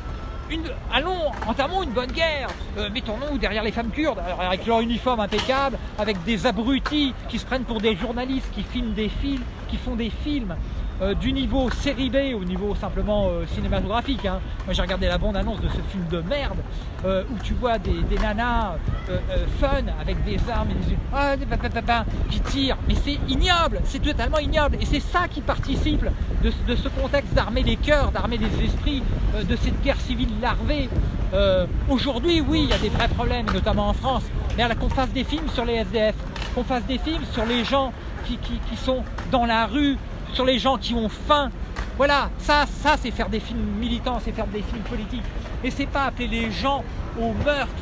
allons, entamons une bonne guerre, euh, mettons-nous derrière les femmes kurdes, avec leur uniforme impeccable, avec des abrutis qui se prennent pour des journalistes, qui filment des films, qui font des films euh, du niveau série B au niveau simplement euh, cinématographique. Hein. Moi j'ai regardé la bande-annonce de ce film de merde euh, où tu vois des, nanas fun avec des armes et des ah, qui tirent. Mais c'est ignoble, c'est totalement ignoble. Et c'est ça qui participe de, ce contexte d'armer les cœurs, d'armer les esprits, de cette guerre civile larvée. Aujourd'hui, oui, il y a des vrais problèmes, notamment en France. Mais qu'on fasse des films sur les SDF, qu'on fasse des films sur les gens qui, qui sont dans la rue, sur les gens qui ont faim. Voilà, ça, ça c'est faire des films militants, c'est faire des films politiques. Et c'est pas appeler les gens au meurtre.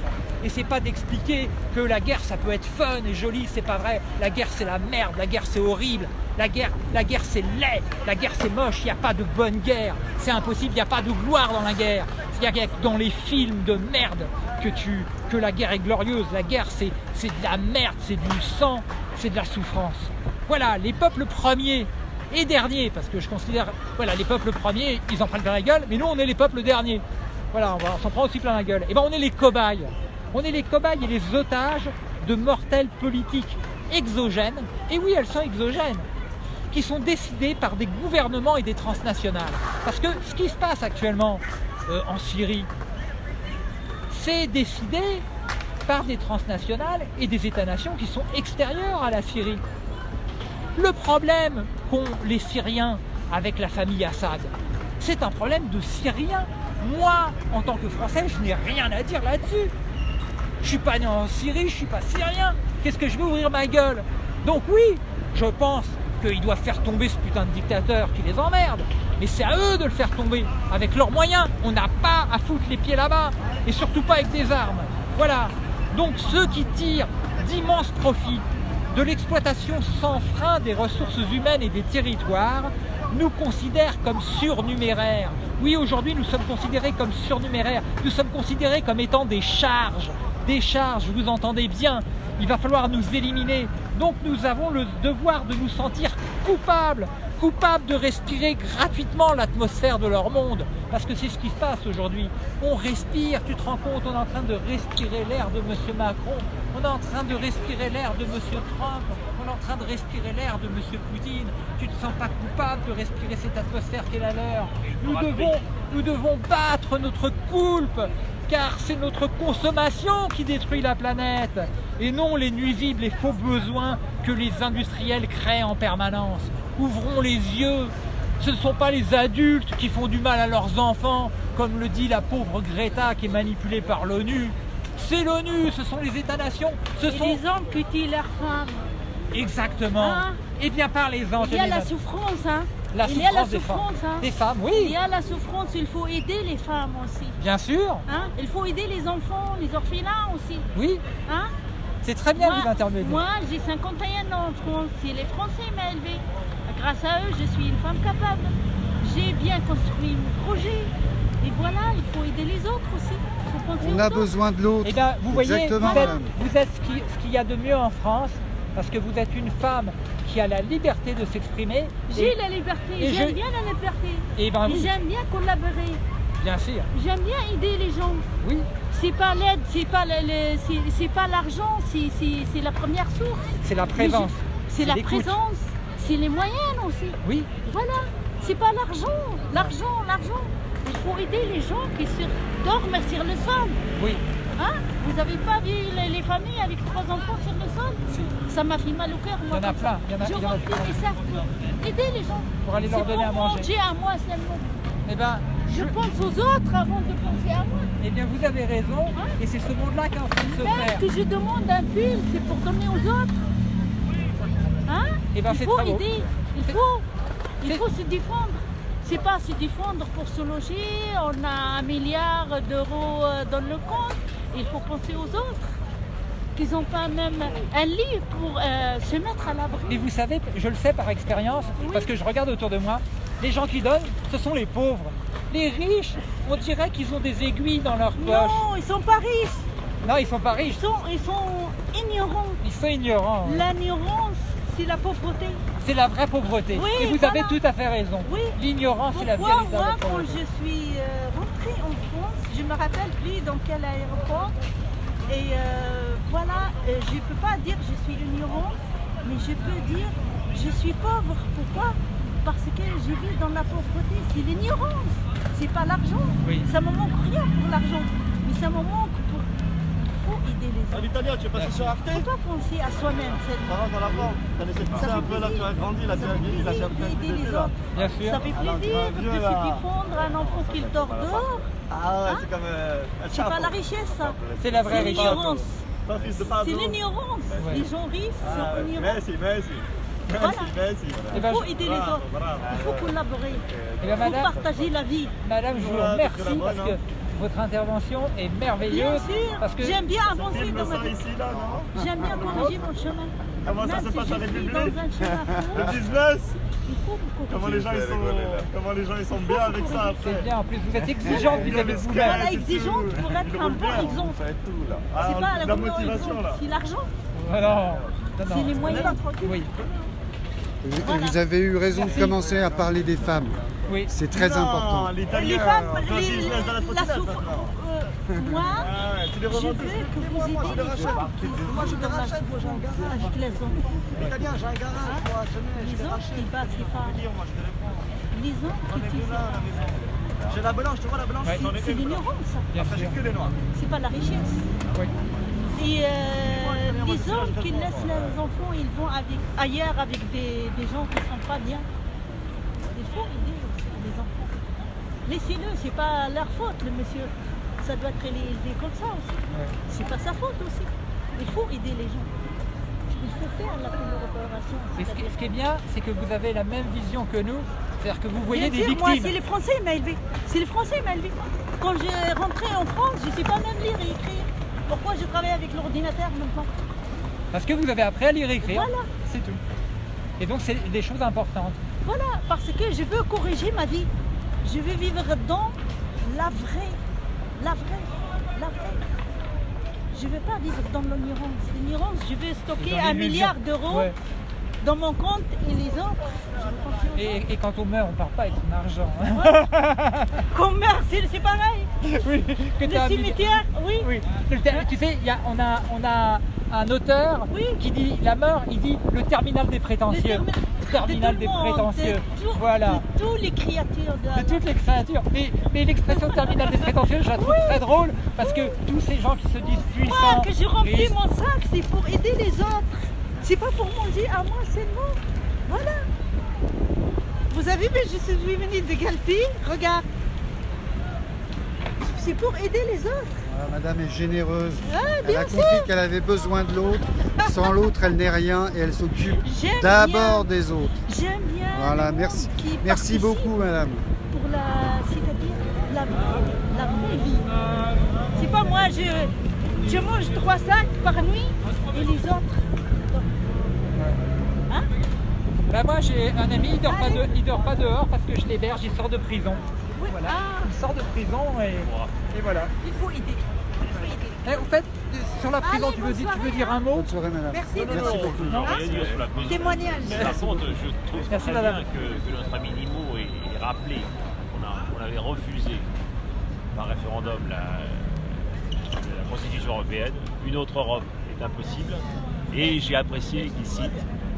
Et c'est pas d'expliquer que la guerre ça peut être fun et joli, c'est pas vrai. La guerre c'est la merde, la guerre c'est horrible, la guerre, la guerre c'est laid, la guerre c'est moche, il n'y a pas de bonne guerre, c'est impossible, il n'y a pas de gloire dans la guerre. Y a dans les films de merde que, tu, que la guerre est glorieuse. La guerre c'est de la merde, c'est du sang, c'est de la souffrance. Voilà, les peuples premiers et derniers, parce que je considère, voilà, les peuples premiers, ils en prennent plein la gueule, mais nous, on est les peuples derniers. Voilà, on, s'en prend aussi plein la gueule. Et ben, on est les cobayes. On est les cobayes et les otages de mortelles politiques exogènes, et oui, elles sont exogènes, qui sont décidées par des gouvernements et des transnationales. Parce que ce qui se passe actuellement euh, en Syrie, c'est décidé par des transnationales et des États-nations qui sont extérieurs à la Syrie. Le problème qu'ont les Syriens avec la famille Assad, c'est un problème de Syriens. Moi, en tant que Français, je n'ai rien à dire là-dessus. Je suis pas né en Syrie, je suis pas syrien. Qu'est-ce que je vais ouvrir ma gueule? Donc oui, je pense qu'ils doivent faire tomber ce putain de dictateur qui les emmerde. Mais c'est à eux de le faire tomber, avec leurs moyens. On n'a pas à foutre les pieds là-bas, et surtout pas avec des armes. Voilà. Donc ceux qui tirent d'immenses profits de l'exploitation sans frein des ressources humaines et des territoires nous considèrent comme surnuméraires. Oui, aujourd'hui, nous sommes considérés comme surnuméraires. Nous sommes considérés comme étant des charges. Des charges, vous entendez bien. Il va falloir nous éliminer. Donc nous avons le devoir de nous sentir coupables coupables de respirer gratuitement l'atmosphère de leur monde. Parce que c'est ce qui se passe aujourd'hui. On respire, tu te rends compte, on est en train de respirer l'air de M. Macron, on est en train de respirer l'air de M. Trump, on est en train de respirer l'air de M. Poutine. Tu te sens pas coupable de respirer cette atmosphère qui est la leur. Nous devons, nous devons battre notre coulpe car c'est notre consommation qui détruit la planète et non les nuisibles et faux besoins que les industriels créent en permanence ouvrons les yeux. Ce ne sont pas les adultes qui font du mal à leurs enfants, comme le dit la pauvre Greta qui est manipulée par l'ONU. C'est l'ONU, ce sont les États-nations. Ce sont les hommes qui tuent leurs femmes. Exactement. Hein Eh bien, parlez-en. Il y a la souffrance, hein. la il y a la souffrance des femmes. hein. Des femmes, Il oui, y a la souffrance, il faut aider les femmes aussi. bien sûr. Hein. Il faut aider les enfants, les orphelins aussi. Oui, Hein. c'est très bien moi, vous intervenir. moi, j'ai 51 ans en France. C'est les Français m'ont élevé. Grâce à eux, je suis une femme capable. J'ai bien construit mon projet. Et voilà, il faut aider les autres aussi. Il faut penser On aux a autres. besoin de l'autre. Eh bien, vous voyez, Exactement, vous êtes, madame. vous êtes ce qui- ce qu'il y a de mieux en France, parce que vous êtes une femme qui a la liberté de s'exprimer. J'ai la liberté, j'aime je- bien la liberté. Et ben Et oui, j'aime bien collaborer. bien sûr, J'aime bien aider les gens. oui, C'est pas l'aide, c'est pas c'est- pas l'argent, c'est- la première source. c'est la présence. C'est la présence, c'est les moyens aussi. Oui, Voilà, c'est pas l'argent, l'argent, l'argent. Il faut aider les gens qui sur- dorment sur le sol. oui, Hein? Vous n'avez pas vu les, les familles avec trois enfants sur le sol? Ça m'a fait mal au cœur. il y en a plein, il y en a, Je remplis mes sacs aider les gens. pour aller leur donner à manger. à moi seulement. Eh ben, Je pense aux autres avant de penser à moi. eh bien, vous avez raison, et c'est ce monde-là qui est en train de se Même faire. que je demande un pull, c'est pour donner aux autres. Hein? Eh ben, Il faut aider, il faut, il faut se défendre. C'est pas se défendre pour se loger, on a un milliard d'euros euh, dans le compte, il faut penser aux autres. Qu'ils n'ont pas même un lit pour euh, se mettre à l'abri. Et vous savez, je le sais par expérience, Oui. parce que je regarde autour de moi, les gens qui donnent, ce sont les pauvres. Les riches, on dirait qu'ils ont des aiguilles dans leur poche. Non, ils sont pas riches, Non, ils sont pas riches, ils sont, ils sont ignorants. ils sont ignorants. L'ignorance, c'est la pauvreté. C'est la vraie pauvreté. Oui, Et vous voilà. avez tout à fait raison. L'ignorance, c'est la Pourquoi véritable moi, quand pauvreté. je suis euh, je me rappelle plus dans quel aéroport, et euh, voilà, euh, je ne peux pas dire je suis ignorante, mais je peux dire je suis pauvre. Pourquoi? Parce que je vis dans la pauvreté. C'est l'ignorance, c'est pas l'argent. Oui. Ça me manque rien pour l'argent, mais ça me manque pour. Faut aider les Ah, autres. L'Italien, tu es passé sur Arte? Faut pas penser à soi-même Ça va dans la forme T'as laissé Ça pousser fait un peu là, tu as grandi, là, tu Ça as fait vieilli, là, tu as de les autres. Bien sûr. Ça fait Alors, plaisir de se défendre un enfant qui dort dehors. Ah ouais, c'est comme euh, un C'est pas la richesse, ça. C'est la vraie C'est richesse. l'ignorance. C'est l'ignorance. Ouais. Les gens riches Ah. Messi, Voilà. Messi. Eh Il ben, faut aider les autres. Il faut collaborer. Eh ben, Il faut partager la vie. madame, je vous remercie parce que hein. votre intervention est Bien merveilleuse. sûr. Parce que J'aime bien avancer dans ma ça vie. J'aime bien corriger mon chemin. Comment ça Même se si passe avec le business Comment les gens ils sont, comment les gens ils sont bien avec ça c'est après bien. En plus, vous êtes exigeante vis-à-vis de vous-même. Voilà, c'est exigeante pour être un bon exemple. Ah, C'est pas la motivation là. c'est l'argent. Ah non, C'est non. les moyens. Oui, Voilà. vous avez eu raison de commencer à parler des femmes. oui. C'est très Non, important. Les femmes, doit les- dans la souffrance. maintenant. moi, Ah ouais, tu les je veux revendiques. que vous aidiez les gens qui vivent dans la souffrance avec les enfants. Italien, j'ai un garage, moi, Les autres qui battent les femmes. moi je te réponds. Les qui maison. J'ai la blanche, tu vois la blanche C'est l'ignorance, ça. Après j'ai que des noirs. C'est pas la richesse. Oui. Et euh, les hommes qui laissent leurs enfants, ils vont avec, ailleurs avec des, des gens qui ne sont pas bien. Il faut aider aussi les enfants. Laissez-le, c'est pas leur faute, le monsieur. Ça doit être élevé comme ça aussi. C'est pas sa faute aussi. Il faut aider les gens. Il faut faire la collaboration. Et ce qui, ce qui est bien, c'est que vous avez la même vision que nous. C'est-à-dire que vous voyez Bien des sûr, moi, victimes. c'est les Français m'ont élevé. C'est les Français m'ont élevé. Quand j'ai rentré en France, je ne sais pas même lire et écrire. Pourquoi je travaille avec l'ordinateur maintenant Parce que vous avez appris à lire et écrire. Voilà. C'est tout. Et donc, c'est des choses importantes. Voilà, parce que je veux corriger ma vie. Je veux vivre dans la vraie, la vraie, la vraie. Je ne veux pas vivre dans l'ignorance. L'ignorance, je veux stocker un milliard d'euros Ouais. dans mon compte et les autres, Et, et quand on meurt, on part pas avec son argent. hein. Qu'on meurt, c'est pareil. Oui, que Le un cimetière, oui. Le Tu sais, il y a- on, a, on a un auteur Oui. qui dit la mort, il dit le terminal des Le prétentieux. termi- terminal de des le monde, prétentieux. de tout- Voilà. De toutes les créatures de, De toutes les créatures. Mais, mais l'expression terminal des prétentieux, je la trouve très drôle parce que tous ces gens qui se disent puissants. Moi, que je remplis riches, mon sac, c'est pour aider les autres. C'est pas pour manger à moi seulement. Voilà. Vous avez vu, je suis venue de Galpi. Regarde. C'est pour aider les autres. Ah, madame est généreuse. Ah, elle a compris qu'elle avait besoin de l'autre. Sans l'autre, elle n'est rien et elle s'occupe d'abord des autres. J'aime bien. Voilà, le merci. monde qui Merci beaucoup, madame. Pour la, c'est-à-dire la, la vraie vie. C'est pas moi, je, je mange trois sacs par nuit et les autres. Hein? Bah moi j'ai un ami, il dort, pas de- il dort pas dehors parce que je l'héberge, il sort de prison. Voilà. Ah, Il sort de prison et, et voilà. il faut aider. Il faut aider. Eh, au fait, sur la prison, Allez, tu, veux, dire- tu veux dire un mot Bonne soirée, madame. Merci. Merci beaucoup. Non. Rien dire sur la prison. Témoignage. Par contre, je trouve Merci, très madame. bien que, que notre ami Nimo ait, rappelé qu'on avait refusé par référendum la, la Constitution européenne. Une autre Europe est impossible. Et j'ai apprécié qu'il cite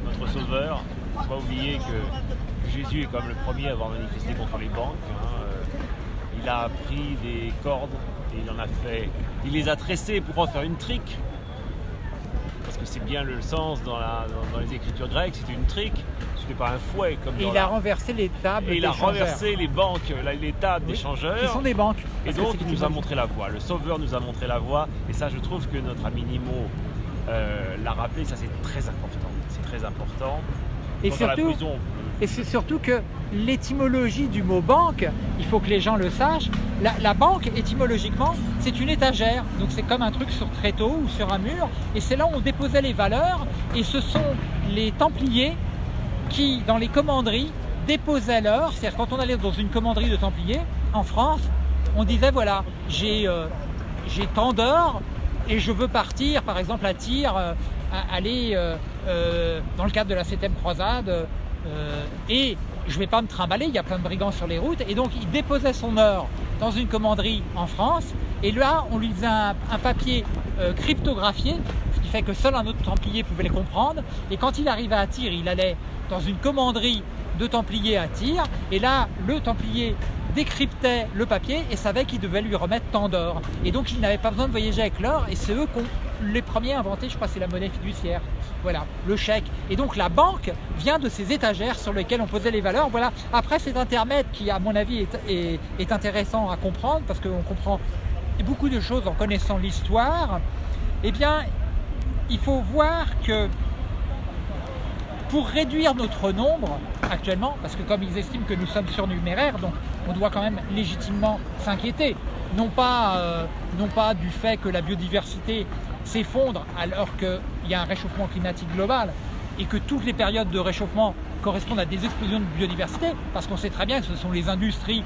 notre sauveur. Il ne faut pas oublier que, que Jésus est comme le premier à avoir manifesté contre les banques. hein. Il a pris des cordes et il en a fait. Il les a tressées pour en faire une trique parce que c'est bien le sens dans, la- dans- dans les écritures grecques, c'était une trique, ce n'est pas un fouet comme Et dans il a renversé les tables et il a renversé les banques, les tables Oui, d'échangeurs. qui sont des banques. Et donc il des nous a montré la voie. Le sauveur nous a montré la voie. Et ça, je trouve que notre ami Nimo euh, l'a rappelé. Ça, c'est très important. C'est très important. Et Quant à la surtout, prison, Et c'est surtout que l'étymologie du mot banque, il faut que les gens le sachent, la, banque, étymologiquement, c'est une étagère. Donc c'est comme un truc sur tréteau ou sur un mur. Et c'est là où on déposait les valeurs. Et ce sont les Templiers qui, dans les commanderies, déposaient l'or. C'est-à-dire quand on allait dans une commanderie de Templiers, en France, on disait voilà, j'ai euh, tant d'or et je veux partir, par exemple, à tir, euh, aller euh, dans le cadre de la 7e croisade, euh, et je ne vais pas me trimballer, il y a plein de brigands sur les routes, et donc il déposait son or dans une commanderie en France, et là on lui faisait un, papier euh, cryptographié, ce qui fait que seul un autre Templier pouvait les comprendre, et quand il arrivait à tir, il allait dans une commanderie de Templiers à tir, et là le Templier décryptait le papier et savait qu'il devait lui remettre tant d'or. Et donc il n'avait pas besoin de voyager avec l'or et c'est eux qui ont les premiers inventé, je crois c'est la monnaie fiduciaire. Voilà, le chèque. Et donc la banque vient de ces étagères sur lesquelles on posait les valeurs. Voilà. Après cet intermède qui à mon avis est, est- est intéressant à comprendre parce qu'on comprend beaucoup de choses en connaissant l'histoire, eh bien il faut voir que pour réduire notre nombre actuellement, parce que comme ils estiment que nous sommes surnuméraires, donc on doit quand même légitimement s'inquiéter, non pas, euh, non pas du fait que la biodiversité s'effondre alors qu'il y a un réchauffement climatique global et que toutes les périodes de réchauffement correspondent à des explosions de biodiversité, parce qu'on sait très bien que ce sont les industries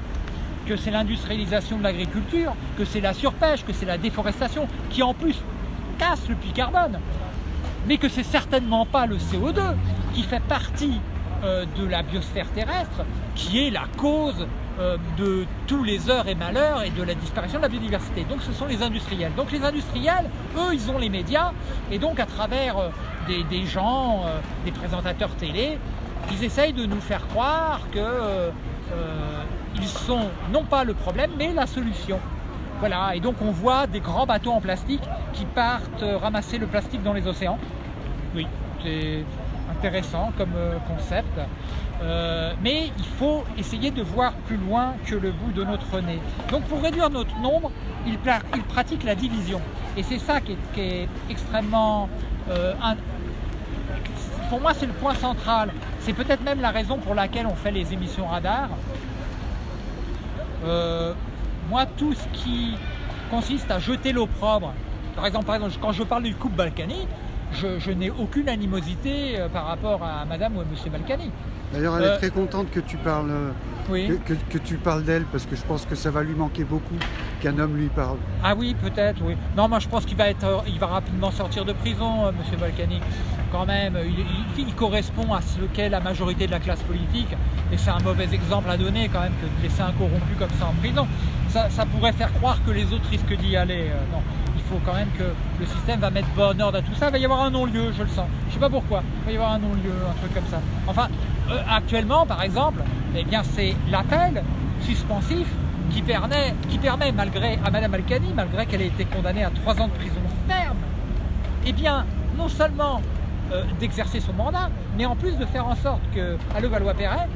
que c'est l'industrialisation de l'agriculture, que c'est la surpêche, que c'est la déforestation, qui en plus casse le puits carbone mais que c'est certainement pas le CO2 qui fait partie euh, de la biosphère terrestre qui est la cause euh, de tous les heures et malheurs et de la disparition de la biodiversité. Donc ce sont les industriels. Donc les industriels, eux, ils ont les médias et donc à travers euh, des, gens, des présentateurs télé, ils essayent de nous faire croire que euh, euh, ils sont non pas le problème mais la solution. Voilà, et donc on voit des grands bateaux en plastique qui partent ramasser le plastique dans les océans. Oui, c'est intéressant comme euh, concept. Euh, mais il faut essayer de voir plus loin que le bout de notre nez. Donc pour réduire notre nombre, il, pratique la division. Et c'est ça qui est, extrêmement... euh, pour moi, c'est le point central. C'est peut-être même la raison pour laquelle on fait les émissions radar. Euh, moi, tout ce qui consiste à jeter l'opprobre, par exemple, par exemple, quand je parle du couple Balkany, je, je n'ai aucune animosité euh, par rapport à madame ou à monsieur Balkany. D'ailleurs, elle Euh, est très contente que tu parles, euh, Oui. que, que- que tu parles d'elle parce que je pense que ça va lui manquer beaucoup qu'un homme lui parle. Ah oui, peut-être, oui. Non, moi je pense qu'il va être, euh, il va rapidement sortir de prison, euh, Monsieur Balkany. Quand même, il, il- il correspond à ce qu'est la majorité de la classe politique, et c'est un mauvais exemple à donner quand même que de laisser un corrompu comme ça en prison. Ça, ça pourrait faire croire que les autres risquent d'y aller. euh, non, faut quand même que le système va mettre bon ordre à tout ça. Il va y avoir un non-lieu, je le sens. Je sais pas pourquoi. Il va y avoir un non-lieu, un truc comme ça. Enfin, euh, actuellement, par exemple, eh bien, c'est l'appel suspensif qui permet, qui permet malgré à Madame Alcani, malgré qu'elle ait été condamnée à trois ans de prison ferme, eh bien, non seulement euh, d'exercer son mandat, mais en plus de faire en sorte que à Levallois-Perret,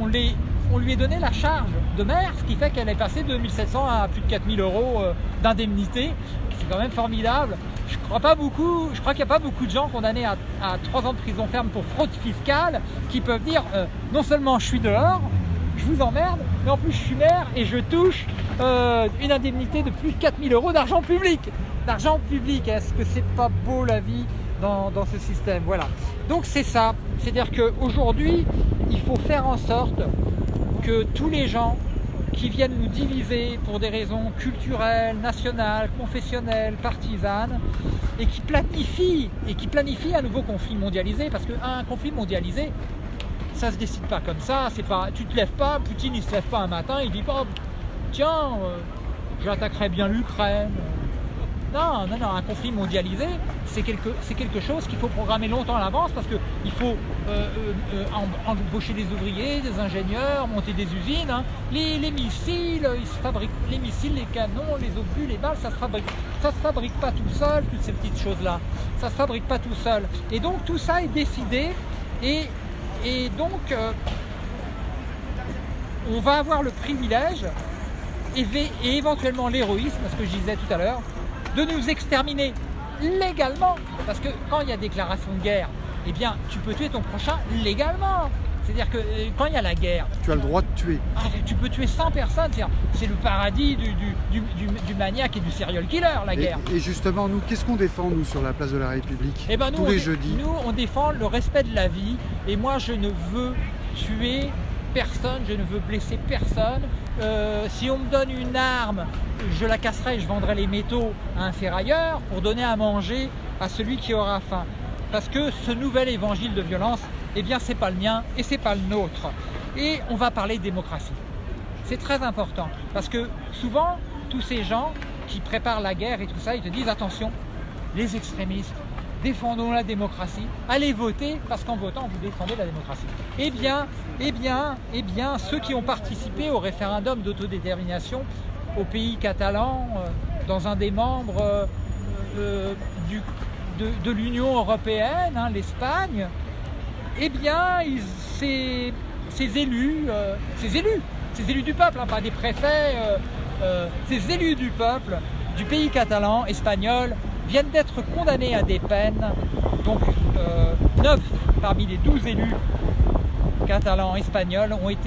on les on lui a donné la charge de maire, ce qui fait qu'elle est passée de 2700 à plus de 4000 euros euh, d'indemnité. C'est quand même formidable. Je crois pas beaucoup, je crois qu'il n'y a pas beaucoup de gens condamnés à, à 3 ans de prison ferme pour fraude fiscale qui peuvent dire euh, non seulement je suis dehors, je vous emmerde, mais en plus je suis maire et je touche euh, une indemnité de plus de 4000 euros d'argent public. D'argent public, est-ce que c'est pas beau la vie dans, dans ce système? Voilà. Donc c'est ça, c'est-à-dire qu'aujourd'hui, il faut faire en sorte que tous les gens qui viennent nous diviser pour des raisons culturelles, nationales, confessionnelles, partisanes, et qui planifient, et qui planifient un nouveau conflit mondialisé, parce qu'un conflit mondialisé, ça se décide pas comme ça, c'est pas, tu te lèves pas, Poutine il se lève pas un matin, il dit pas, tiens, euh, j'attaquerai bien l'Ukraine. Non, non, non, un conflit mondialisé, c'est quelque, chose qu'il faut programmer longtemps à l'avance parce qu'il faut euh, euh, euh, embaucher des ouvriers, des ingénieurs, monter des usines. hein. Les, les missiles, les canons, les obus, les balles, ça se fabrique, ça se fabrique pas tout seul, toutes ces petites choses-là. Ça se fabrique pas tout seul. Et donc tout ça est décidé et, donc on va avoir le privilège et, et éventuellement l'héroïsme, ce que je disais tout à l'heure, de nous exterminer légalement. Parce que quand il y a déclaration de guerre, eh bien, tu peux tuer ton prochain légalement. C'est-à-dire que euh, quand il y a la guerre, Tu as le droit de tuer. ah, tu peux tuer 100 personnes. C'est le paradis du, du, du, du- du maniaque et du serial killer, la Et, guerre. et justement, nous, qu'est-ce qu'on défend, nous, sur la place de la République Eh ben, nous, Tous les jeudis? Nous, on défend le respect de la vie. Et moi, je ne veux tuer personne, je ne veux blesser personne. Euh, si on me donne une arme, je la casserai je vendrai les métaux à un ferrailleur pour donner à manger à celui qui aura faim. Parce que ce nouvel évangile de violence, eh bien, c'est pas le mien et c'est pas le nôtre. Et on va parler démocratie. C'est très important parce que souvent, tous ces gens qui préparent la guerre et tout ça, ils te disent attention, les extrémistes, défendons la démocratie, allez voter parce qu'en votant vous défendez la démocratie. Eh bien, eh bien, eh bien, ceux qui ont participé au référendum d'autodétermination au pays catalan, euh, dans un des membres euh, euh, de, l'Union européenne, hein, l'Espagne, eh bien, ces, élus, ces élus, ces élus du peuple, hein, pas des préfets, ces élus du peuple du pays catalan, espagnol, viennent d'être condamnés à des peines. Donc, euh, 9 parmi les 12 élus catalans espagnols ont été